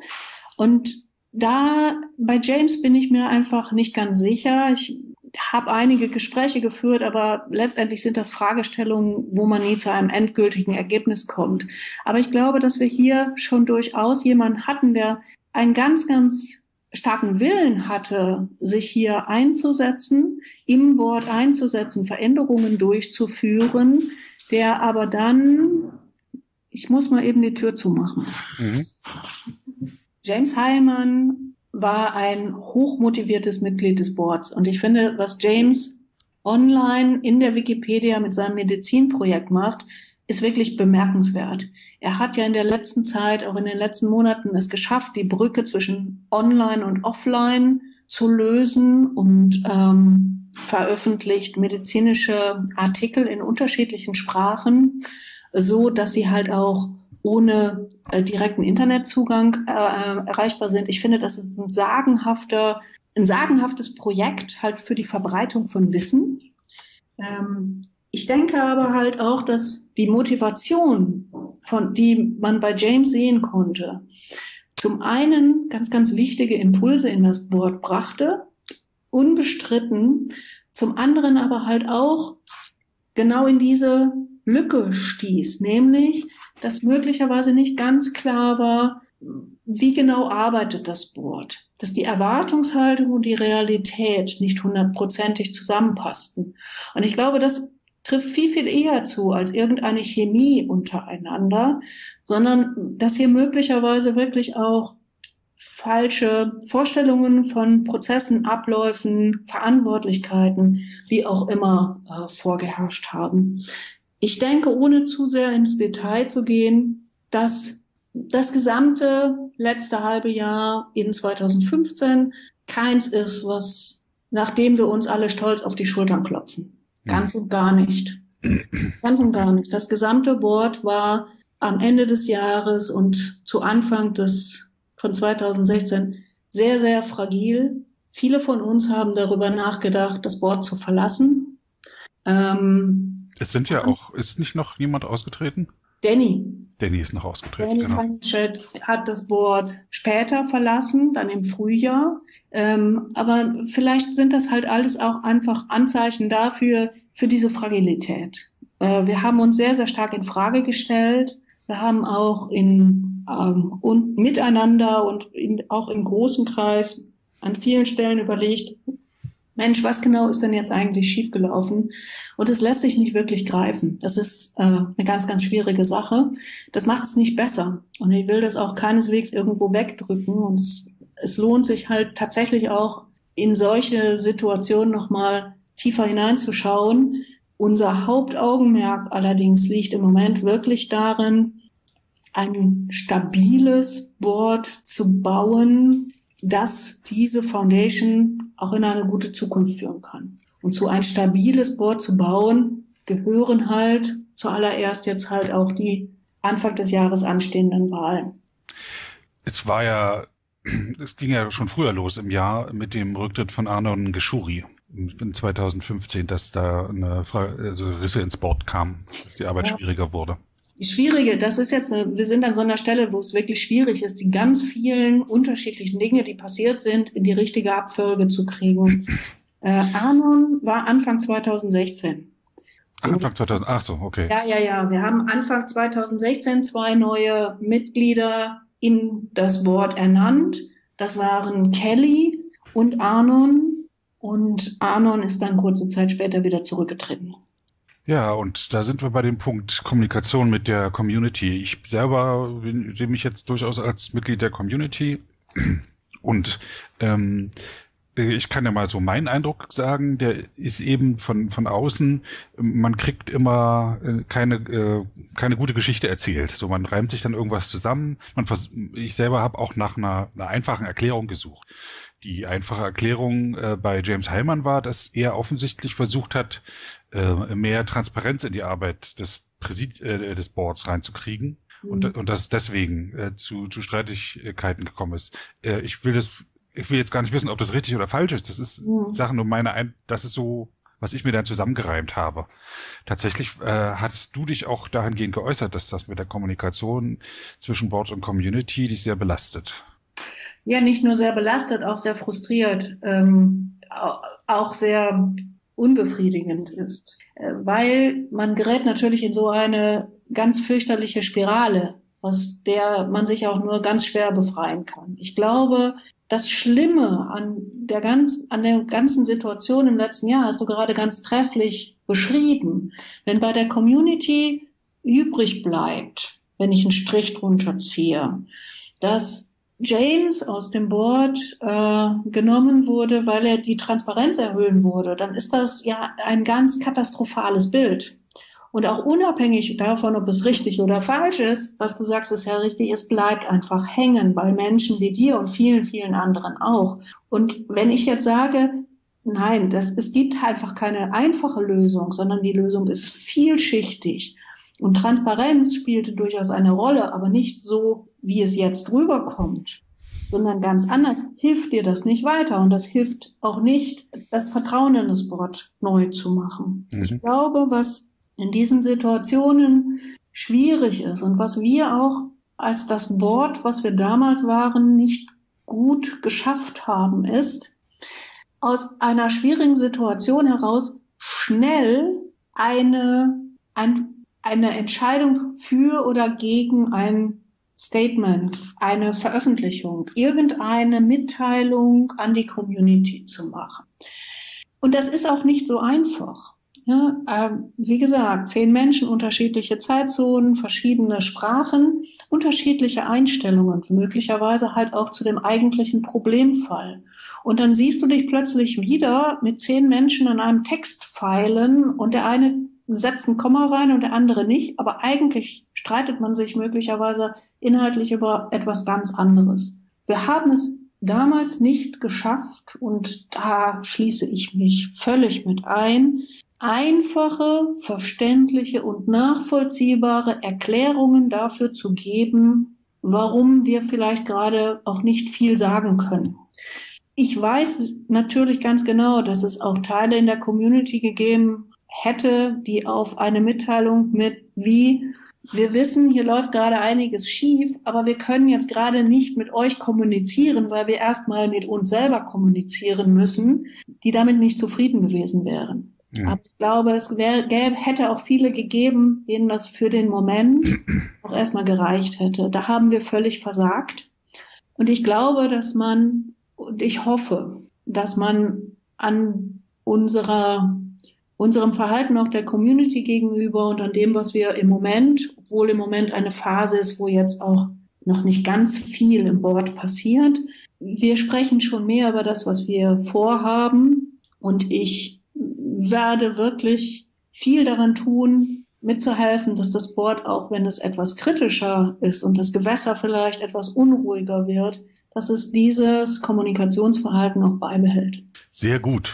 Und da bei James bin ich mir einfach nicht ganz sicher. Ich habe einige Gespräche geführt, aber letztendlich sind das Fragestellungen, wo man nie zu einem endgültigen Ergebnis kommt. Aber ich glaube, dass wir hier schon durchaus jemanden hatten, der ein ganz, ganz starken Willen hatte, sich hier einzusetzen, im Board einzusetzen, Veränderungen durchzuführen, der aber dann, ich muss mal eben die Tür zumachen. Mhm. James Heilmann war ein hochmotiviertes Mitglied des Boards und ich finde, was James online in der Wikipedia mit seinem Medizinprojekt macht, ist wirklich bemerkenswert. Er hat ja in der letzten Zeit, auch in den letzten Monaten, es geschafft, die Brücke zwischen Online und Offline zu lösen und ähm, veröffentlicht medizinische Artikel in unterschiedlichen Sprachen, so dass sie halt auch ohne äh, direkten Internetzugang äh, äh erreichbar sind. Ich finde, das ist ein sagenhafter, ein sagenhaftes Projekt halt für die Verbreitung von Wissen. Ähm, ich denke aber halt auch, dass die Motivation, von, die man bei James sehen konnte, zum einen ganz, ganz wichtige Impulse in das Board brachte, unbestritten, zum anderen aber halt auch genau in diese Lücke stieß, nämlich, dass möglicherweise nicht ganz klar war, wie genau arbeitet das Board, dass die Erwartungshaltung und die Realität nicht hundertprozentig zusammenpassten. Und ich glaube, das trifft viel, viel eher zu als irgendeine Chemie untereinander, sondern dass hier möglicherweise wirklich auch falsche Vorstellungen von Prozessen, Abläufen, Verantwortlichkeiten, wie auch immer, äh, vorgeherrscht haben. Ich denke, ohne zu sehr ins Detail zu gehen, dass das gesamte letzte halbe Jahr in 2015 keins ist, was, nachdem wir uns alle stolz auf die Schultern klopfen. Ganz und gar nicht. Ganz und gar nicht. Das gesamte Board war am Ende des Jahres und zu Anfang des von 2016 sehr, sehr fragil. Viele von uns haben darüber nachgedacht, das Board zu verlassen. Ähm, es sind ja auch, ist nicht noch jemand ausgetreten? Danny. Danny ist noch ausgetreten. Danny genau. Feinstedt hat das Board später verlassen, dann im Frühjahr. Ähm, aber vielleicht sind das halt alles auch einfach Anzeichen dafür, für diese Fragilität. Äh, wir haben uns sehr, sehr stark in Frage gestellt. Wir haben auch in, ähm, und miteinander und in, auch im großen Kreis an vielen Stellen überlegt, Mensch, was genau ist denn jetzt eigentlich schiefgelaufen? Und es lässt sich nicht wirklich greifen. Das ist äh, eine ganz, ganz schwierige Sache. Das macht es nicht besser. Und ich will das auch keineswegs irgendwo wegdrücken. Und es, es lohnt sich halt tatsächlich auch in solche Situationen nochmal tiefer hineinzuschauen. Unser Hauptaugenmerk allerdings liegt im Moment wirklich darin, ein stabiles Board zu bauen, dass diese Foundation auch in eine gute Zukunft führen kann. Und so ein stabiles Board zu bauen, gehören halt zuallererst jetzt halt auch die Anfang des Jahres anstehenden Wahlen. Es war ja, es ging ja schon früher los im Jahr mit dem Rücktritt von Arnon Geschuri in 2015, dass da eine Frage, also Risse ins Board kam, dass die Arbeit ja. schwieriger wurde. Schwierige, das ist jetzt, eine, wir sind an so einer Stelle, wo es wirklich schwierig ist, die ganz vielen unterschiedlichen Dinge, die passiert sind, in die richtige Abfolge zu kriegen. Äh, Arnon war Anfang 2016. Anfang 2000, ach so, okay. Ja, ja, ja. Wir haben Anfang 2016 zwei neue Mitglieder in das Board ernannt. Das waren Kelly und Arnon. Und Arnon ist dann kurze Zeit später wieder zurückgetreten. Ja, und da sind wir bei dem Punkt Kommunikation mit der Community. Ich selber sehe mich jetzt durchaus als Mitglied der Community und ähm, ich kann ja mal so meinen Eindruck sagen, der ist eben von, von außen, man kriegt immer äh, keine, äh, keine gute Geschichte erzählt. So, man reimt sich dann irgendwas zusammen. Man vers ich selber habe auch nach einer, einer einfachen Erklärung gesucht. Die einfache Erklärung äh, bei James Heilmann war, dass er offensichtlich versucht hat, äh, mehr Transparenz in die Arbeit des, Präsid äh, des Boards reinzukriegen. Mhm. Und, und dass es deswegen äh, zu, zu Streitigkeiten gekommen ist. Äh, ich will das, ich will jetzt gar nicht wissen, ob das richtig oder falsch ist. Das ist mhm. Sachen nur meine, Ein das ist so, was ich mir dann zusammengereimt habe. Tatsächlich äh, hattest du dich auch dahingehend geäußert, dass das mit der Kommunikation zwischen Board und Community dich sehr belastet. Ja, nicht nur sehr belastet, auch sehr frustriert, ähm, auch sehr unbefriedigend ist, äh, weil man gerät natürlich in so eine ganz fürchterliche Spirale, aus der man sich auch nur ganz schwer befreien kann. Ich glaube, das Schlimme an der, ganz, an der ganzen Situation im letzten Jahr hast du gerade ganz trefflich beschrieben. Wenn bei der Community übrig bleibt, wenn ich einen Strich drunter ziehe, dass James aus dem Board äh, genommen wurde, weil er die Transparenz erhöhen wurde, dann ist das ja ein ganz katastrophales Bild. Und auch unabhängig davon, ob es richtig oder falsch ist, was du sagst, ist ja richtig, es bleibt einfach hängen bei Menschen wie dir und vielen, vielen anderen auch. Und wenn ich jetzt sage, nein, das, es gibt einfach keine einfache Lösung, sondern die Lösung ist vielschichtig. Und Transparenz spielte durchaus eine Rolle, aber nicht so, wie es jetzt rüberkommt, sondern ganz anders, hilft dir das nicht weiter. Und das hilft auch nicht, das Vertrauen in das Board neu zu machen. Mhm. Ich glaube, was in diesen Situationen schwierig ist und was wir auch als das Board, was wir damals waren, nicht gut geschafft haben, ist, aus einer schwierigen Situation heraus schnell eine, ein, eine Entscheidung für oder gegen ein Statement, eine Veröffentlichung, irgendeine Mitteilung an die Community zu machen. Und das ist auch nicht so einfach. Ja, äh, wie gesagt, zehn Menschen, unterschiedliche Zeitzonen, verschiedene Sprachen, unterschiedliche Einstellungen, möglicherweise halt auch zu dem eigentlichen Problemfall. Und dann siehst du dich plötzlich wieder mit zehn Menschen an einem Text feilen und der eine setzt ein Komma rein und der andere nicht, aber eigentlich streitet man sich möglicherweise inhaltlich über etwas ganz anderes. Wir haben es damals nicht geschafft und da schließe ich mich völlig mit ein, einfache, verständliche und nachvollziehbare Erklärungen dafür zu geben, warum wir vielleicht gerade auch nicht viel sagen können. Ich weiß natürlich ganz genau, dass es auch Teile in der Community gegeben hätte, die auf eine Mitteilung mit wie wir wissen, hier läuft gerade einiges schief, aber wir können jetzt gerade nicht mit euch kommunizieren, weil wir erstmal mit uns selber kommunizieren müssen, die damit nicht zufrieden gewesen wären. Ja. Aber ich glaube, es wär, gäbe, hätte auch viele gegeben, denen das für den Moment auch erstmal gereicht hätte. Da haben wir völlig versagt. Und ich glaube, dass man, und ich hoffe, dass man an unserer, unserem Verhalten auch der Community gegenüber und an dem, was wir im Moment, obwohl im Moment eine Phase ist, wo jetzt auch noch nicht ganz viel im Board passiert. Wir sprechen schon mehr über das, was wir vorhaben. Und ich werde wirklich viel daran tun, mitzuhelfen, dass das Board, auch wenn es etwas kritischer ist und das Gewässer vielleicht etwas unruhiger wird, dass es dieses Kommunikationsverhalten auch beibehält. Sehr gut.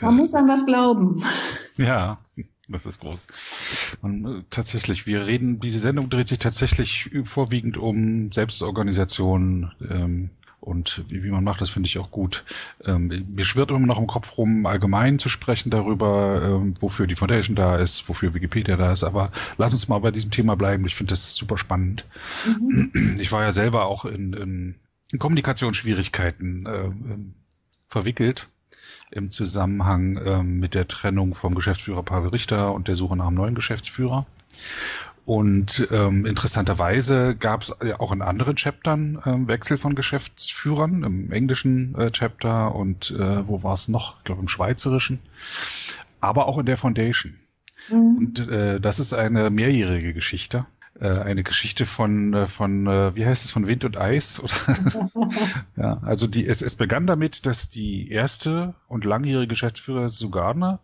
Man muss an was glauben. Ja, das ist groß. Und äh, tatsächlich, wir reden, diese Sendung dreht sich tatsächlich vorwiegend um Selbstorganisation, ähm, und wie, wie man macht, das finde ich auch gut. Ähm, mir schwirrt immer noch im Kopf rum, allgemein zu sprechen darüber, ähm, wofür die Foundation da ist, wofür Wikipedia da ist. Aber lass uns mal bei diesem Thema bleiben. Ich finde das super spannend. Mhm. Ich war ja selber auch in, in, Kommunikationsschwierigkeiten äh, verwickelt im Zusammenhang äh, mit der Trennung vom Geschäftsführer Pavel Richter und der Suche nach einem neuen Geschäftsführer. Und ähm, interessanterweise gab es ja auch in anderen Chaptern ähm, Wechsel von Geschäftsführern, im englischen äh, Chapter und äh, wo war es noch? Ich glaube im schweizerischen, aber auch in der Foundation. Mhm. Und äh, das ist eine mehrjährige Geschichte äh, eine Geschichte von, äh, von äh, wie heißt es, von Wind und Eis? Ja, also die, es, es begann damit, dass die erste und langjährige Geschäftsführerin Sue Gardner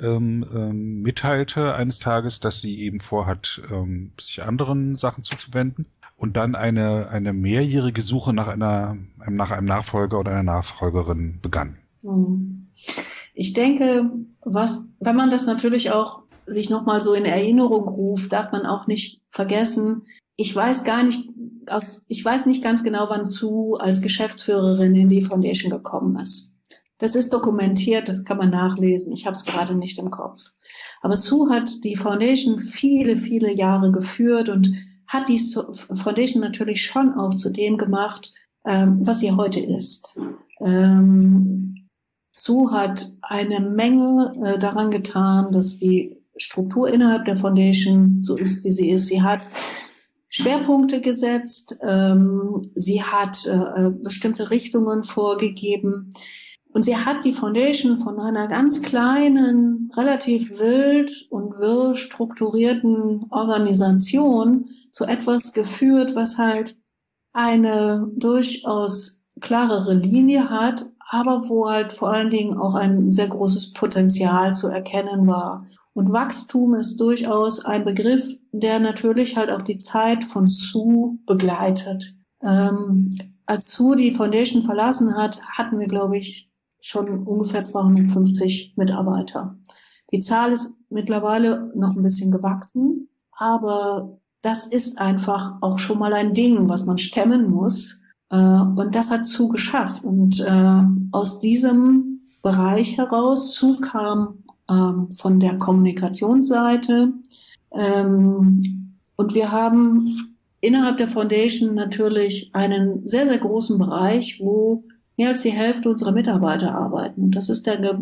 ähm, ähm, mitteilte eines Tages, dass sie eben vorhat, ähm, sich anderen Sachen zuzuwenden und dann eine, eine mehrjährige Suche nach einer, nach einem Nachfolger oder einer Nachfolgerin begann. Hm. Ich denke, was, wenn man das natürlich auch sich nochmal so in Erinnerung ruft, darf man auch nicht vergessen. Ich weiß gar nicht, aus, ich weiß nicht ganz genau, wann Sue als Geschäftsführerin in die Foundation gekommen ist. Das ist dokumentiert, das kann man nachlesen. Ich habe es gerade nicht im Kopf. Aber Sue hat die Foundation viele, viele Jahre geführt und hat die Foundation natürlich schon auch zu dem gemacht, ähm, was sie heute ist. Ähm, Sue hat eine Menge äh, daran getan, dass die Struktur innerhalb der Foundation so ist, wie sie ist. Sie hat Schwerpunkte gesetzt, ähm, sie hat äh, bestimmte Richtungen vorgegeben und sie hat die Foundation von einer ganz kleinen, relativ wild und wirr strukturierten Organisation zu etwas geführt, was halt eine durchaus klarere Linie hat, aber wo halt vor allen Dingen auch ein sehr großes Potenzial zu erkennen war. Und Wachstum ist durchaus ein Begriff, der natürlich halt auch die Zeit von Sue begleitet. Ähm, als Sue die Foundation verlassen hat, hatten wir, glaube ich, schon ungefähr 250 Mitarbeiter. Die Zahl ist mittlerweile noch ein bisschen gewachsen, aber das ist einfach auch schon mal ein Ding, was man stemmen muss. Äh, und das hat Zu geschafft. Und äh, aus diesem Bereich heraus, Zu kam ähm, von der Kommunikationsseite. Ähm, und wir haben innerhalb der Foundation natürlich einen sehr, sehr großen Bereich, wo mehr als die Hälfte unserer Mitarbeiter arbeiten. Das ist der, der,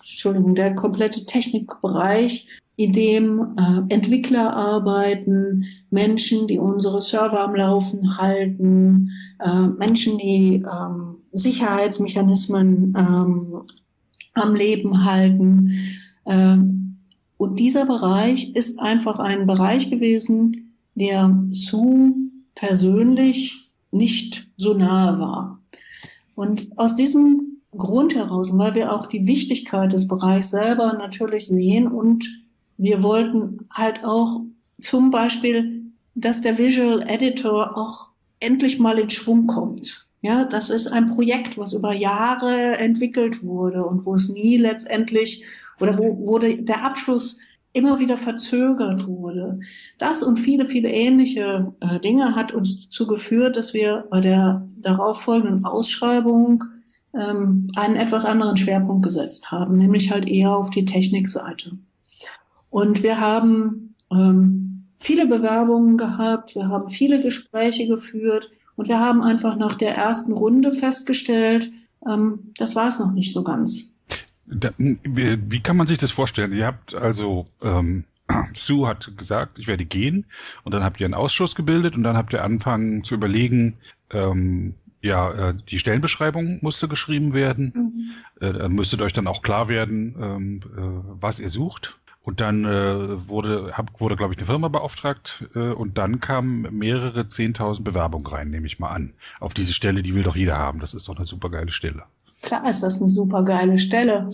Entschuldigung, der komplette Technikbereich, in dem äh, Entwickler arbeiten, Menschen, die unsere Server am Laufen halten, äh, Menschen, die ähm, Sicherheitsmechanismen ähm, am Leben halten. Ähm, und dieser Bereich ist einfach ein Bereich gewesen, der zu persönlich nicht so nahe war. Und aus diesem Grund heraus, weil wir auch die Wichtigkeit des Bereichs selber natürlich sehen und wir wollten halt auch zum Beispiel, dass der Visual Editor auch endlich mal in Schwung kommt. Ja, das ist ein Projekt, was über Jahre entwickelt wurde und wo es nie letztendlich oder wo wurde der Abschluss immer wieder verzögert wurde. Das und viele, viele ähnliche äh, Dinge hat uns dazu geführt, dass wir bei der darauffolgenden Ausschreibung ähm, einen etwas anderen Schwerpunkt gesetzt haben, nämlich halt eher auf die Technikseite. Und wir haben ähm, viele Bewerbungen gehabt, wir haben viele Gespräche geführt und wir haben einfach nach der ersten Runde festgestellt, ähm, das war es noch nicht so ganz. Da, wie kann man sich das vorstellen? Ihr habt also, ähm, Sue hat gesagt, ich werde gehen und dann habt ihr einen Ausschuss gebildet und dann habt ihr angefangen zu überlegen, ähm, ja, äh, die Stellenbeschreibung musste geschrieben werden. Mhm. Äh, müsstet euch dann auch klar werden, ähm, äh, was ihr sucht. Und dann äh, wurde, hab, wurde glaube ich, eine Firma beauftragt äh, und dann kamen mehrere Zehntausend Bewerbungen rein, nehme ich mal an. Auf diese Stelle, die will doch jeder haben. Das ist doch eine super geile Stelle. Klar ist das eine super geile Stelle.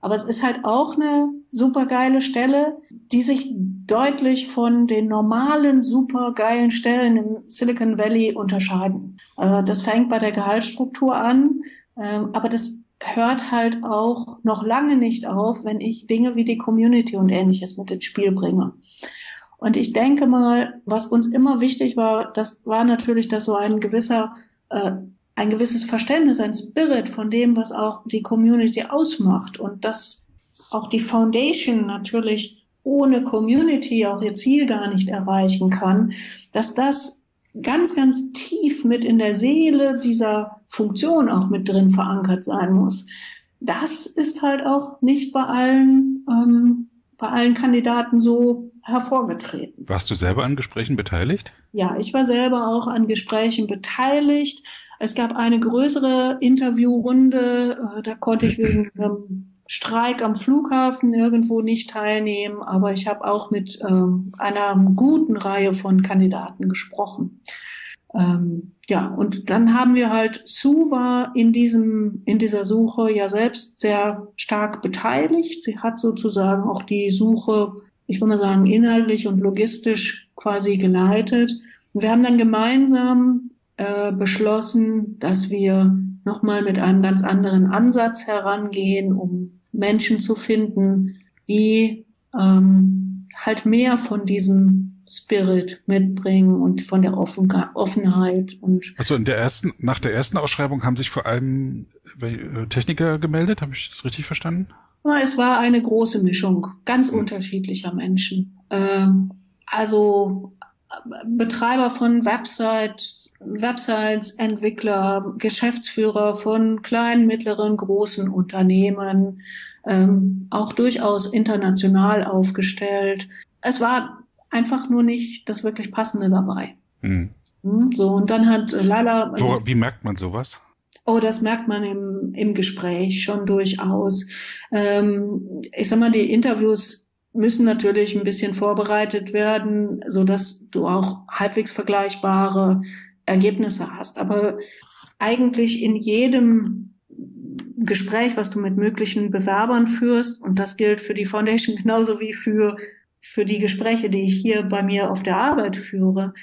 Aber es ist halt auch eine super geile Stelle, die sich deutlich von den normalen super geilen Stellen im Silicon Valley unterscheiden. Äh, das fängt bei der Gehaltsstruktur an, äh, aber das hört halt auch noch lange nicht auf, wenn ich Dinge wie die Community und ähnliches mit ins Spiel bringe. Und ich denke mal, was uns immer wichtig war, das war natürlich, dass so ein gewisser äh, ein gewisses Verständnis, ein Spirit von dem, was auch die Community ausmacht und dass auch die Foundation natürlich ohne Community auch ihr Ziel gar nicht erreichen kann, dass das ganz, ganz tief mit in der Seele dieser Funktion auch mit drin verankert sein muss. Das ist halt auch nicht bei allen, ähm, bei allen Kandidaten so hervorgetreten. Warst du selber an Gesprächen beteiligt? Ja, ich war selber auch an Gesprächen beteiligt. Es gab eine größere Interviewrunde, äh, da konnte ich wegen einem Streik am Flughafen irgendwo nicht teilnehmen, aber ich habe auch mit ähm, einer guten Reihe von Kandidaten gesprochen. Ähm, ja, und dann haben wir halt, Sue war in diesem, in dieser Suche ja selbst sehr stark beteiligt. Sie hat sozusagen auch die Suche ich würde mal sagen, inhaltlich und logistisch quasi geleitet. Und wir haben dann gemeinsam äh, beschlossen, dass wir nochmal mit einem ganz anderen Ansatz herangehen, um Menschen zu finden, die ähm, halt mehr von diesem Spirit mitbringen und von der Offen Offenheit und also in der ersten nach der ersten Ausschreibung haben sich vor allem äh, Techniker gemeldet, habe ich das richtig verstanden? Es war eine große Mischung ganz mhm. unterschiedlicher Menschen. Ähm, also Betreiber von Website, Websites, Entwickler, Geschäftsführer von kleinen, mittleren, großen Unternehmen, ähm, auch durchaus international aufgestellt. Es war einfach nur nicht das wirklich Passende dabei. Mhm. Hm, So, und dann hat äh, Lala. Wo, wie merkt man sowas? Oh, das merkt man im, im Gespräch schon durchaus. Ähm, ich sag mal, die Interviews müssen natürlich ein bisschen vorbereitet werden, so dass du auch halbwegs vergleichbare Ergebnisse hast. Aber eigentlich in jedem Gespräch, was du mit möglichen Bewerbern führst, und das gilt für die Foundation genauso wie für für die Gespräche, die ich hier bei mir auf der Arbeit führe,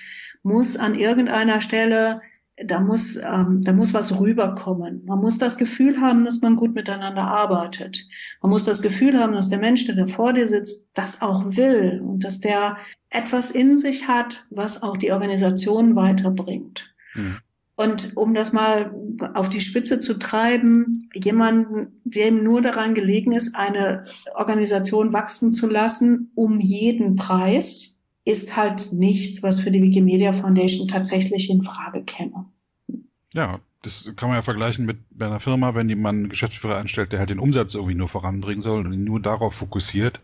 muss an irgendeiner Stelle da muss, ähm, da muss was rüberkommen. Man muss das Gefühl haben, dass man gut miteinander arbeitet. Man muss das Gefühl haben, dass der Mensch, der da vor dir sitzt, das auch will und dass der etwas in sich hat, was auch die Organisation weiterbringt. Mhm. Und um das mal auf die Spitze zu treiben, jemanden, dem nur daran gelegen ist, eine Organisation wachsen zu lassen, um jeden Preis, ist halt nichts, was für die Wikimedia Foundation tatsächlich in Frage käme. Ja, das kann man ja vergleichen mit bei einer Firma, wenn jemand einen Geschäftsführer einstellt, der halt den Umsatz irgendwie nur voranbringen soll und ihn nur darauf fokussiert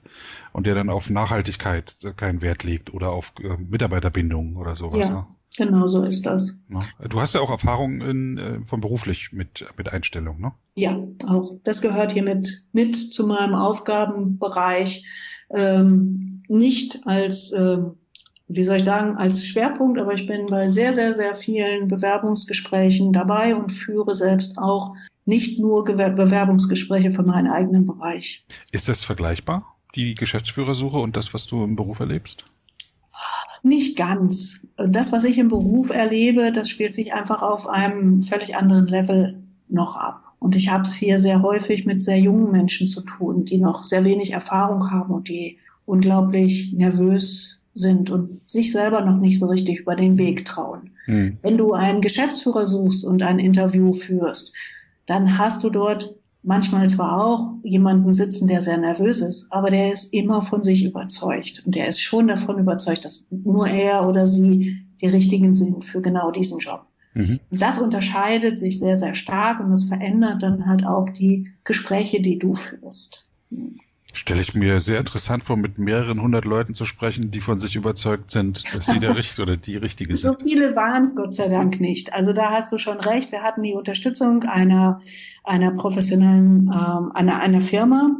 und der dann auf Nachhaltigkeit keinen Wert legt oder auf äh, Mitarbeiterbindung oder sowas. Ja. Ne? Genau so ist das. Ja. Du hast ja auch Erfahrung in, äh, von beruflich mit, mit Einstellung, ne? Ja, auch. Das gehört hier mit, mit zu meinem Aufgabenbereich. Ähm, nicht als, äh, wie soll ich sagen, als Schwerpunkt, aber ich bin bei sehr, sehr, sehr vielen Bewerbungsgesprächen dabei und führe selbst auch nicht nur Gewer Bewerbungsgespräche für meinen eigenen Bereich. Ist das vergleichbar, die Geschäftsführersuche und das, was du im Beruf erlebst? Nicht ganz. Das, was ich im Beruf erlebe, das spielt sich einfach auf einem völlig anderen Level noch ab. Und ich habe es hier sehr häufig mit sehr jungen Menschen zu tun, die noch sehr wenig Erfahrung haben und die unglaublich nervös sind und sich selber noch nicht so richtig über den Weg trauen. Hm. Wenn du einen Geschäftsführer suchst und ein Interview führst, dann hast du dort manchmal zwar auch jemanden sitzen, der sehr nervös ist, aber der ist immer von sich überzeugt und der ist schon davon überzeugt, dass nur er oder sie die richtigen sind für genau diesen Job. Mhm. Das unterscheidet sich sehr, sehr stark und das verändert dann halt auch die Gespräche, die du führst. Stelle ich mir sehr interessant vor, mit mehreren hundert Leuten zu sprechen, die von sich überzeugt sind, dass sie der Richtige oder die Richtige So sind. viele waren es Gott sei Dank nicht. Also da hast du schon recht. Wir hatten die Unterstützung einer, einer professionellen, ähm, einer, einer Firma,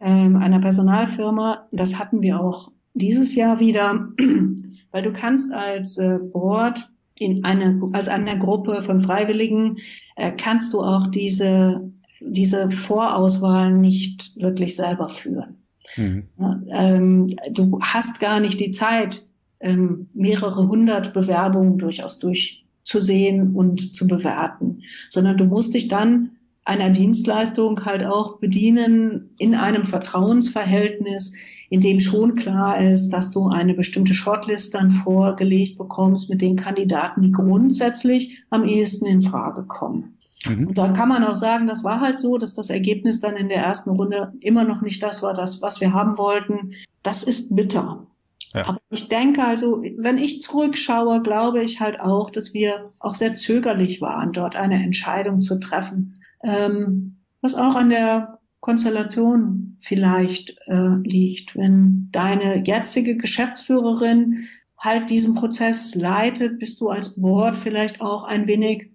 ähm, einer Personalfirma. Das hatten wir auch dieses Jahr wieder, weil du kannst als äh, Board in eine, als einer Gruppe von Freiwilligen, äh, kannst du auch diese, diese Vorauswahl nicht wirklich selber führen. Mhm. Ähm, du hast gar nicht die Zeit, ähm, mehrere hundert Bewerbungen durchaus durchzusehen und zu bewerten, sondern du musst dich dann einer Dienstleistung halt auch bedienen in einem Vertrauensverhältnis, in dem schon klar ist, dass du eine bestimmte Shortlist dann vorgelegt bekommst mit den Kandidaten, die grundsätzlich am ehesten in Frage kommen. Mhm. Und da kann man auch sagen, das war halt so, dass das Ergebnis dann in der ersten Runde immer noch nicht das war, das, was wir haben wollten. Das ist bitter. Ja. Aber ich denke also, wenn ich zurückschaue, glaube ich halt auch, dass wir auch sehr zögerlich waren, dort eine Entscheidung zu treffen. Ähm, was auch an der Konstellation vielleicht äh, liegt, wenn deine jetzige Geschäftsführerin halt diesen Prozess leitet, bist du als Board vielleicht auch ein wenig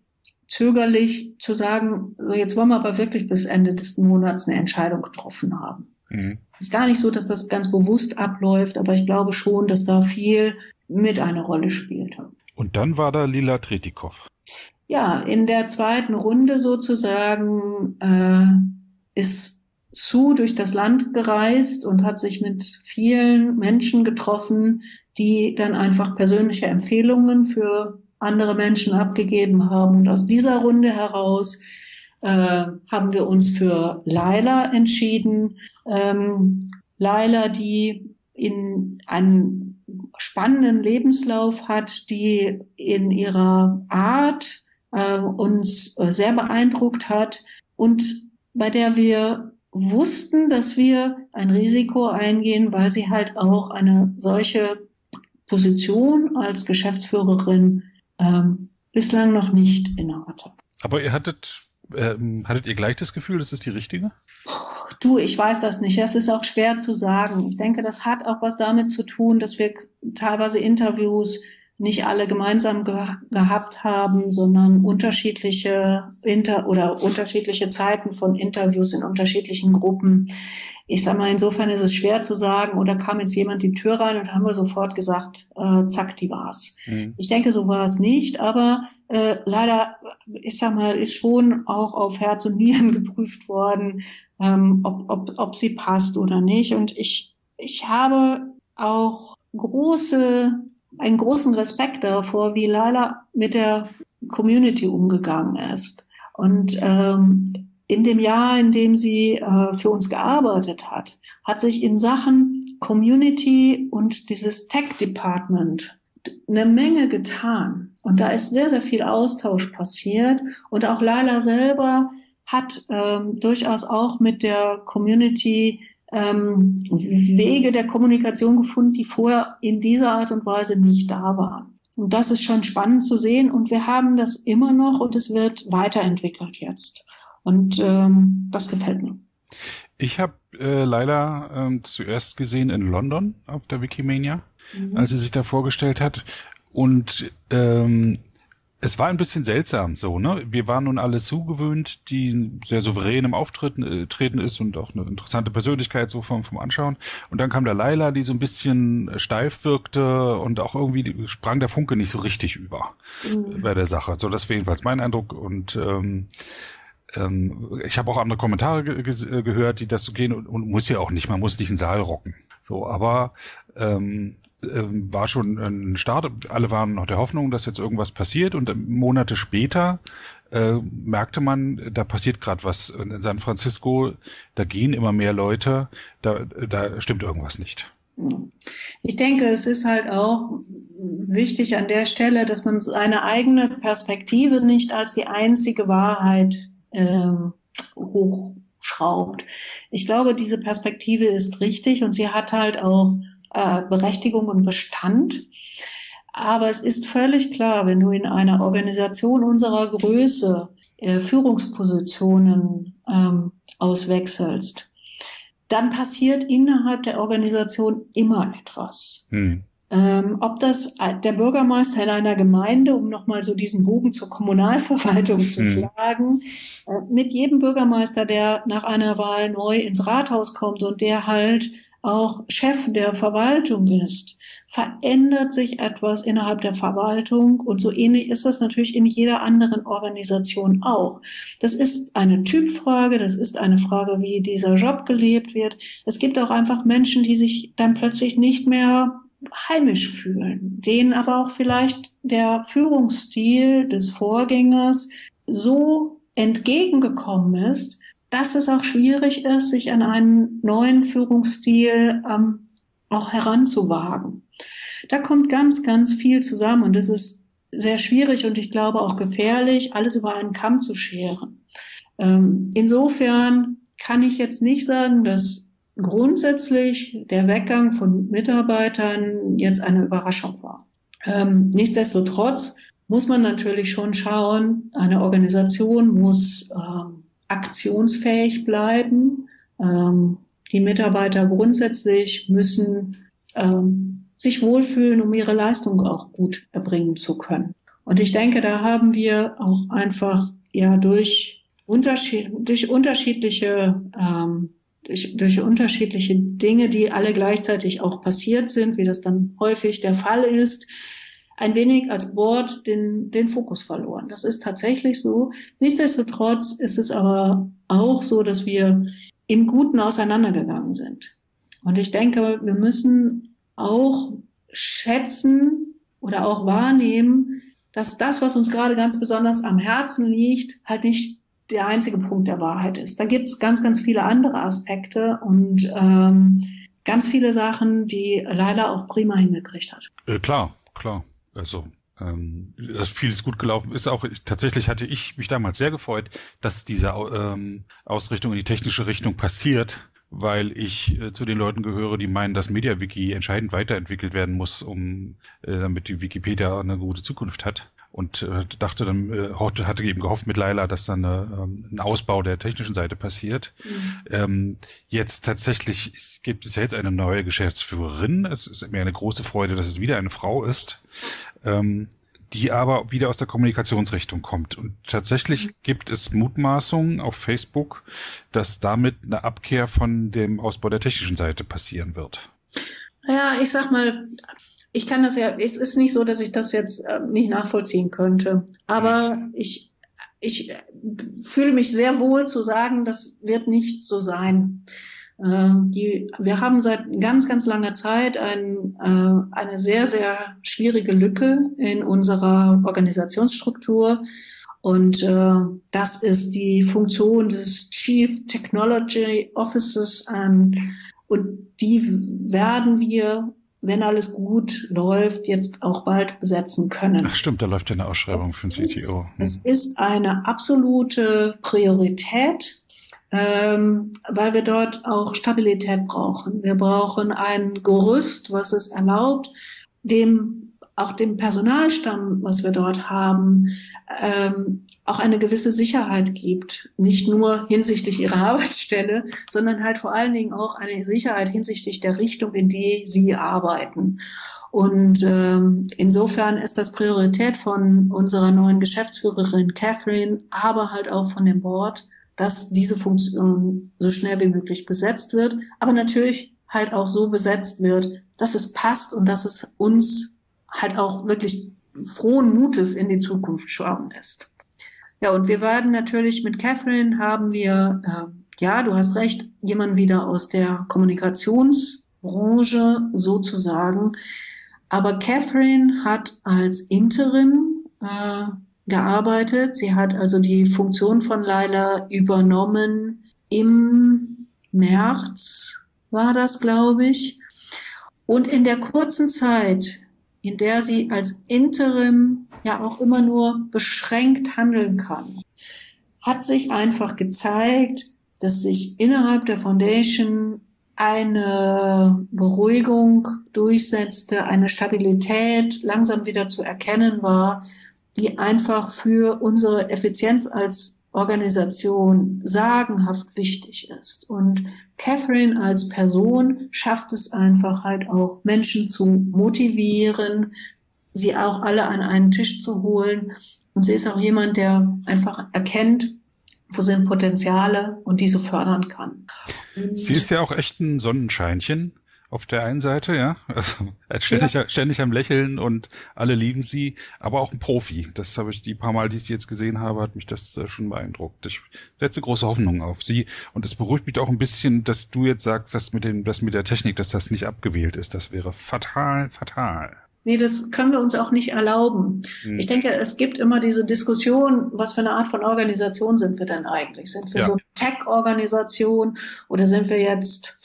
zögerlich zu sagen, so jetzt wollen wir aber wirklich bis Ende des Monats eine Entscheidung getroffen haben. Mhm. Ist gar nicht so, dass das ganz bewusst abläuft, aber ich glaube schon, dass da viel mit eine Rolle spielt. Und dann war da Lila Tretikow. Ja, in der zweiten Runde sozusagen äh, ist Sue durch das Land gereist und hat sich mit vielen Menschen getroffen, die dann einfach persönliche Empfehlungen für andere Menschen abgegeben haben. Und aus dieser Runde heraus äh, haben wir uns für Laila entschieden. Ähm, Laila, die in einen spannenden Lebenslauf hat, die in ihrer Art äh, uns äh, sehr beeindruckt hat und bei der wir wussten, dass wir ein Risiko eingehen, weil sie halt auch eine solche Position als Geschäftsführerin ähm, bislang noch nicht innehatte. Aber ihr hattet, ähm, hattet ihr gleich das Gefühl, das ist die richtige? Du, ich weiß das nicht. Das ist auch schwer zu sagen. Ich denke, das hat auch was damit zu tun, dass wir teilweise Interviews nicht alle gemeinsam ge gehabt haben, sondern unterschiedliche Inter oder unterschiedliche Zeiten von Interviews in unterschiedlichen Gruppen. Ich sag mal, insofern ist es schwer zu sagen, oder kam jetzt jemand die Tür rein und haben wir sofort gesagt, äh, zack, die war's. Mhm. Ich denke, so war es nicht, aber äh, leider, ich sag mal, ist schon auch auf Herz und Nieren geprüft worden, ähm, ob, ob, ob sie passt oder nicht. Und ich, ich habe auch große einen großen Respekt davor, wie Laila mit der Community umgegangen ist. Und ähm, in dem Jahr, in dem sie äh, für uns gearbeitet hat, hat sich in Sachen Community und dieses Tech Department eine Menge getan. Und da ist sehr, sehr viel Austausch passiert. Und auch Laila selber hat ähm, durchaus auch mit der Community ähm, Wege der Kommunikation gefunden, die vorher in dieser Art und Weise nicht da waren. Und das ist schon spannend zu sehen. Und wir haben das immer noch und es wird weiterentwickelt jetzt. Und ähm, das gefällt mir. Ich habe äh, Laila ähm, zuerst gesehen in London auf der Wikimania, mhm. als sie sich da vorgestellt hat. Und ähm, es war ein bisschen seltsam so, ne? Wir waren nun alle zugewöhnt, die sehr souverän im Auftreten äh, treten ist und auch eine interessante Persönlichkeit so vom, vom Anschauen. Und dann kam der Laila, die so ein bisschen steif wirkte und auch irgendwie sprang der Funke nicht so richtig über mhm. bei der Sache. So, das war jedenfalls mein Eindruck. Und ähm, ähm, ich habe auch andere Kommentare ge ge gehört, die das so gehen und, und muss ja auch nicht, man muss nicht einen Saal rocken. So, aber ähm, ähm, war schon ein Start. Alle waren noch der Hoffnung, dass jetzt irgendwas passiert und Monate später äh, merkte man, da passiert gerade was in San Francisco, da gehen immer mehr Leute, da, da stimmt irgendwas nicht. Ich denke, es ist halt auch wichtig an der Stelle, dass man seine eigene Perspektive nicht als die einzige Wahrheit äh, hochschraubt. Ich glaube, diese Perspektive ist richtig und sie hat halt auch äh, Berechtigung und Bestand. Aber es ist völlig klar, wenn du in einer Organisation unserer Größe äh, Führungspositionen ähm, auswechselst, dann passiert innerhalb der Organisation immer etwas. Hm. Ähm, ob das der Bürgermeister in einer Gemeinde, um nochmal so diesen Bogen zur Kommunalverwaltung zu hm. schlagen, äh, mit jedem Bürgermeister, der nach einer Wahl neu ins Rathaus kommt und der halt auch Chef der Verwaltung ist, verändert sich etwas innerhalb der Verwaltung und so ähnlich ist das natürlich in jeder anderen Organisation auch. Das ist eine Typfrage, das ist eine Frage, wie dieser Job gelebt wird. Es gibt auch einfach Menschen, die sich dann plötzlich nicht mehr heimisch fühlen, denen aber auch vielleicht der Führungsstil des Vorgängers so entgegengekommen ist, dass es auch schwierig ist, sich an einen neuen Führungsstil ähm, auch heranzuwagen. Da kommt ganz, ganz viel zusammen und es ist sehr schwierig und ich glaube auch gefährlich, alles über einen Kamm zu scheren. Ähm, insofern kann ich jetzt nicht sagen, dass grundsätzlich der Weggang von Mitarbeitern jetzt eine Überraschung war. Ähm, nichtsdestotrotz muss man natürlich schon schauen, eine Organisation muss ähm, aktionsfähig bleiben. Ähm, die Mitarbeiter grundsätzlich müssen ähm, sich wohlfühlen, um ihre Leistung auch gut erbringen zu können. Und ich denke, da haben wir auch einfach ja durch, Unterschied, durch unterschiedliche ähm, durch, durch unterschiedliche Dinge, die alle gleichzeitig auch passiert sind, wie das dann häufig der Fall ist, ein wenig als Board den, den Fokus verloren. Das ist tatsächlich so. Nichtsdestotrotz ist es aber auch so, dass wir im Guten auseinandergegangen sind. Und ich denke, wir müssen auch schätzen oder auch wahrnehmen, dass das, was uns gerade ganz besonders am Herzen liegt, halt nicht der einzige Punkt der Wahrheit ist. Da gibt es ganz, ganz viele andere Aspekte und ähm, ganz viele Sachen, die leider auch prima hingekriegt hat. Äh, klar, klar. Also ähm, dass vieles gut gelaufen ist. Auch tatsächlich hatte ich mich damals sehr gefreut, dass diese ähm, Ausrichtung in die technische Richtung passiert weil ich äh, zu den Leuten gehöre, die meinen, dass MediaWiki entscheidend weiterentwickelt werden muss, um äh, damit die Wikipedia eine gute Zukunft hat. Und äh, dachte dann, äh, hatte eben gehofft mit Laila, dass dann ähm, ein Ausbau der technischen Seite passiert. Mhm. Ähm, jetzt tatsächlich ist, gibt es ja jetzt eine neue Geschäftsführerin. Es ist mir eine große Freude, dass es wieder eine Frau ist. Ähm, die aber wieder aus der Kommunikationsrichtung kommt. Und tatsächlich mhm. gibt es Mutmaßungen auf Facebook, dass damit eine Abkehr von dem Ausbau der technischen Seite passieren wird. Ja, ich sag mal, ich kann das ja, es ist nicht so, dass ich das jetzt äh, nicht nachvollziehen könnte. Aber ich, ich fühle mich sehr wohl zu sagen, das wird nicht so sein. Ähm, die, wir haben seit ganz, ganz langer Zeit ein, äh, eine sehr, sehr schwierige Lücke in unserer Organisationsstruktur. Und äh, das ist die Funktion des Chief Technology Officers. Ähm, und die werden wir, wenn alles gut läuft, jetzt auch bald besetzen können. Ach stimmt, da läuft ja eine Ausschreibung es für den CTO. Hm. Es ist eine absolute Priorität ähm, weil wir dort auch Stabilität brauchen. Wir brauchen ein Gerüst, was es erlaubt, dem auch dem Personalstamm, was wir dort haben, ähm, auch eine gewisse Sicherheit gibt. Nicht nur hinsichtlich ihrer Arbeitsstelle, sondern halt vor allen Dingen auch eine Sicherheit hinsichtlich der Richtung, in die sie arbeiten. Und ähm, insofern ist das Priorität von unserer neuen Geschäftsführerin Catherine, aber halt auch von dem Board, dass diese Funktion so schnell wie möglich besetzt wird, aber natürlich halt auch so besetzt wird, dass es passt und dass es uns halt auch wirklich frohen Mutes in die Zukunft schauen lässt. Ja, und wir werden natürlich mit Catherine haben wir, äh, ja, du hast recht, jemand wieder aus der Kommunikationsbranche sozusagen. Aber Catherine hat als Interim äh, gearbeitet. Sie hat also die Funktion von Laila übernommen im März, war das, glaube ich. Und in der kurzen Zeit, in der sie als Interim ja auch immer nur beschränkt handeln kann, hat sich einfach gezeigt, dass sich innerhalb der Foundation eine Beruhigung durchsetzte, eine Stabilität langsam wieder zu erkennen war, die einfach für unsere Effizienz als Organisation sagenhaft wichtig ist. Und Catherine als Person schafft es einfach halt auch, Menschen zu motivieren, sie auch alle an einen Tisch zu holen. Und sie ist auch jemand, der einfach erkennt, wo sind Potenziale und diese fördern kann. Und sie ist ja auch echt ein Sonnenscheinchen auf der einen Seite, ja, also ständig, ja. ständig am Lächeln und alle lieben sie, aber auch ein Profi. Das habe ich die paar Mal, die ich sie jetzt gesehen habe, hat mich das äh, schon beeindruckt. Ich setze große Hoffnungen auf sie und es beruhigt mich auch ein bisschen, dass du jetzt sagst, dass mit dem, dass mit der Technik, dass das nicht abgewählt ist. Das wäre fatal, fatal. Nee, das können wir uns auch nicht erlauben. Hm. Ich denke, es gibt immer diese Diskussion, was für eine Art von Organisation sind wir denn eigentlich? Sind wir ja. so eine Tech-Organisation oder sind wir jetzt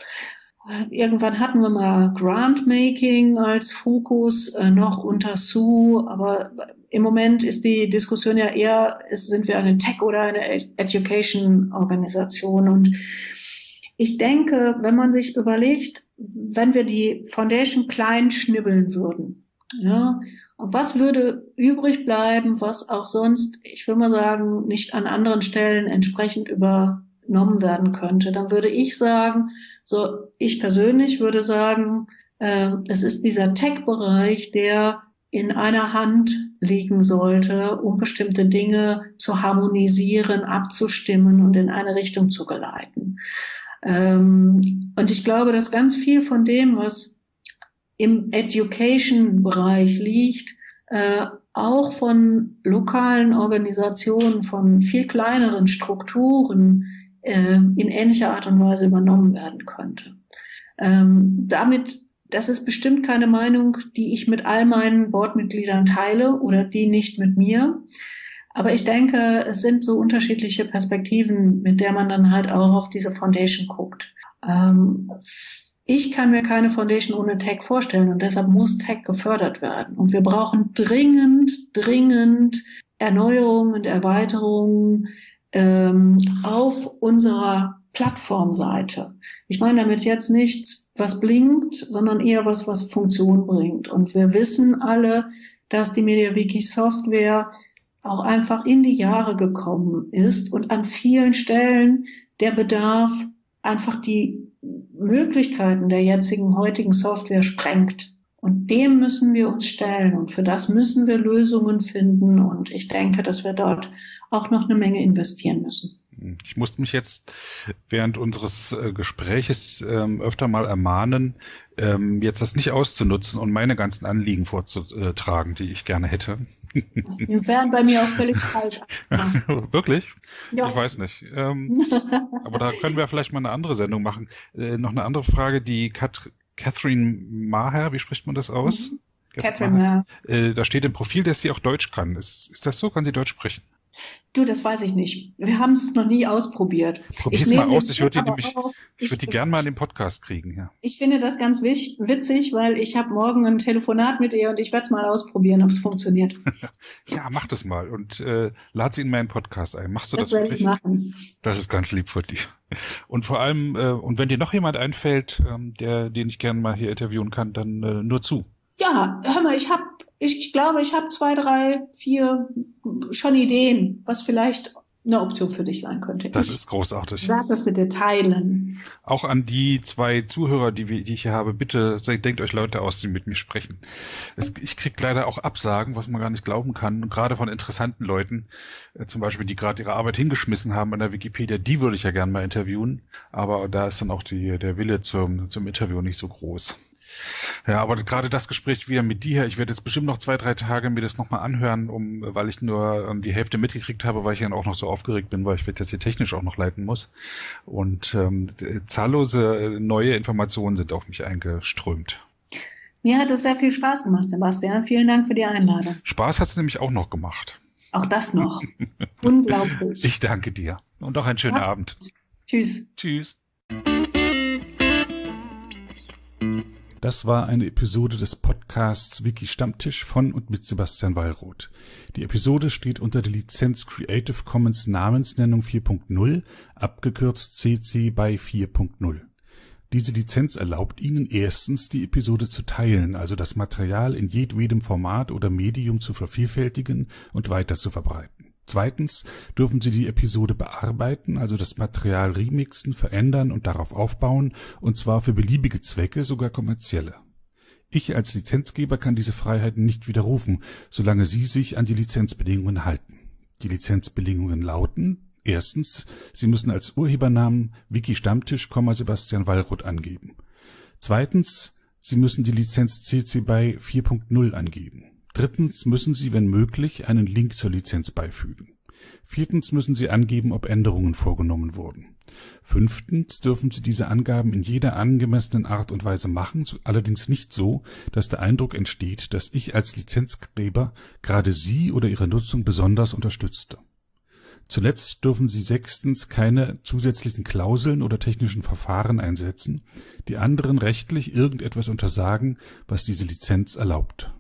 Irgendwann hatten wir mal Grantmaking als Fokus äh, noch unter Sue, aber im Moment ist die Diskussion ja eher, ist, sind wir eine Tech- oder eine Education-Organisation. Und ich denke, wenn man sich überlegt, wenn wir die Foundation klein schnibbeln würden, ja, was würde übrig bleiben, was auch sonst, ich will mal sagen, nicht an anderen Stellen entsprechend über genommen werden könnte, dann würde ich sagen, so ich persönlich würde sagen, äh, es ist dieser Tech-Bereich, der in einer Hand liegen sollte, um bestimmte Dinge zu harmonisieren, abzustimmen und in eine Richtung zu geleiten. Ähm, und ich glaube, dass ganz viel von dem, was im Education-Bereich liegt, äh, auch von lokalen Organisationen, von viel kleineren Strukturen äh, in ähnlicher Art und Weise übernommen werden könnte. Ähm, damit, das ist bestimmt keine Meinung, die ich mit all meinen Boardmitgliedern teile oder die nicht mit mir. Aber ich denke, es sind so unterschiedliche Perspektiven, mit der man dann halt auch auf diese Foundation guckt. Ähm, ich kann mir keine Foundation ohne Tech vorstellen und deshalb muss Tech gefördert werden. Und wir brauchen dringend, dringend Erneuerungen und Erweiterungen ähm, auf unserer Plattformseite. Ich meine damit jetzt nichts, was blinkt, sondern eher was, was Funktion bringt. Und wir wissen alle, dass die MediaWiki Software auch einfach in die Jahre gekommen ist und an vielen Stellen der Bedarf einfach die Möglichkeiten der jetzigen heutigen Software sprengt. Und dem müssen wir uns stellen und für das müssen wir Lösungen finden. Und ich denke, dass wir dort auch noch eine Menge investieren müssen. Ich musste mich jetzt während unseres äh, Gespräches ähm, öfter mal ermahnen, ähm, jetzt das nicht auszunutzen und meine ganzen Anliegen vorzutragen, die ich gerne hätte. Die wären bei mir auch völlig falsch. Wirklich? Ja. Ich weiß nicht. Ähm, aber da können wir vielleicht mal eine andere Sendung machen. Äh, noch eine andere Frage, die Kat Catherine Maher, wie spricht man das aus? Mhm. Catherine Maher. Äh, da steht im Profil, dass sie auch Deutsch kann. Ist, ist das so? Kann sie Deutsch sprechen? Du, das weiß ich nicht. Wir haben es noch nie ausprobiert. Probier's mal aus. Ich würde die, nämlich, ich würde die gern mal in den Podcast kriegen. Ja. Ich finde das ganz witzig, weil ich habe morgen ein Telefonat mit ihr und ich werde es mal ausprobieren, ob es funktioniert. ja, mach das mal und äh, lad sie in meinen Podcast ein. Machst du das, das werde ich machen. Das ist ganz lieb von dir. Und vor allem, äh, und wenn dir noch jemand einfällt, ähm, der, den ich gerne mal hier interviewen kann, dann äh, nur zu. Ja, hör mal, ich habe ich glaube, ich habe zwei, drei, vier schon Ideen, was vielleicht eine Option für dich sein könnte. Das ich ist großartig. Sag das bitte teilen. Auch an die zwei Zuhörer, die, die ich hier habe, bitte denkt euch Leute aus, die mit mir sprechen. Es, ich krieg leider auch Absagen, was man gar nicht glauben kann, gerade von interessanten Leuten, äh, zum Beispiel, die gerade ihre Arbeit hingeschmissen haben an der Wikipedia, die würde ich ja gerne mal interviewen, aber da ist dann auch die, der Wille zum, zum Interview nicht so groß. Ja, aber gerade das Gespräch wieder mit dir, ich werde jetzt bestimmt noch zwei, drei Tage mir das nochmal anhören, um, weil ich nur ähm, die Hälfte mitgekriegt habe, weil ich dann auch noch so aufgeregt bin, weil ich das hier technisch auch noch leiten muss. Und ähm, zahllose äh, neue Informationen sind auf mich eingeströmt. Mir hat es sehr viel Spaß gemacht, Sebastian. Vielen Dank für die Einladung. Spaß hat es nämlich auch noch gemacht. Auch das noch. Unglaublich. Ich danke dir. Und auch einen schönen ja. Abend. Tschüss. Tschüss. Das war eine Episode des Podcasts Wiki Stammtisch von und mit Sebastian Wallroth. Die Episode steht unter der Lizenz Creative Commons Namensnennung 4.0, abgekürzt CC by 4.0. Diese Lizenz erlaubt Ihnen erstens, die Episode zu teilen, also das Material in jedwedem Format oder Medium zu vervielfältigen und weiter zu verbreiten. Zweitens dürfen Sie die Episode bearbeiten, also das Material remixen, verändern und darauf aufbauen, und zwar für beliebige Zwecke, sogar kommerzielle. Ich als Lizenzgeber kann diese Freiheiten nicht widerrufen, solange Sie sich an die Lizenzbedingungen halten. Die Lizenzbedingungen lauten Erstens, Sie müssen als Urhebernamen Wiki Stammtisch, Sebastian Wallroth angeben. Zweitens, Sie müssen die Lizenz CC BY 4.0 angeben. Drittens müssen Sie, wenn möglich, einen Link zur Lizenz beifügen. Viertens müssen Sie angeben, ob Änderungen vorgenommen wurden. Fünftens dürfen Sie diese Angaben in jeder angemessenen Art und Weise machen, allerdings nicht so, dass der Eindruck entsteht, dass ich als Lizenzgeber gerade Sie oder Ihre Nutzung besonders unterstützte. Zuletzt dürfen Sie sechstens keine zusätzlichen Klauseln oder technischen Verfahren einsetzen, die anderen rechtlich irgendetwas untersagen, was diese Lizenz erlaubt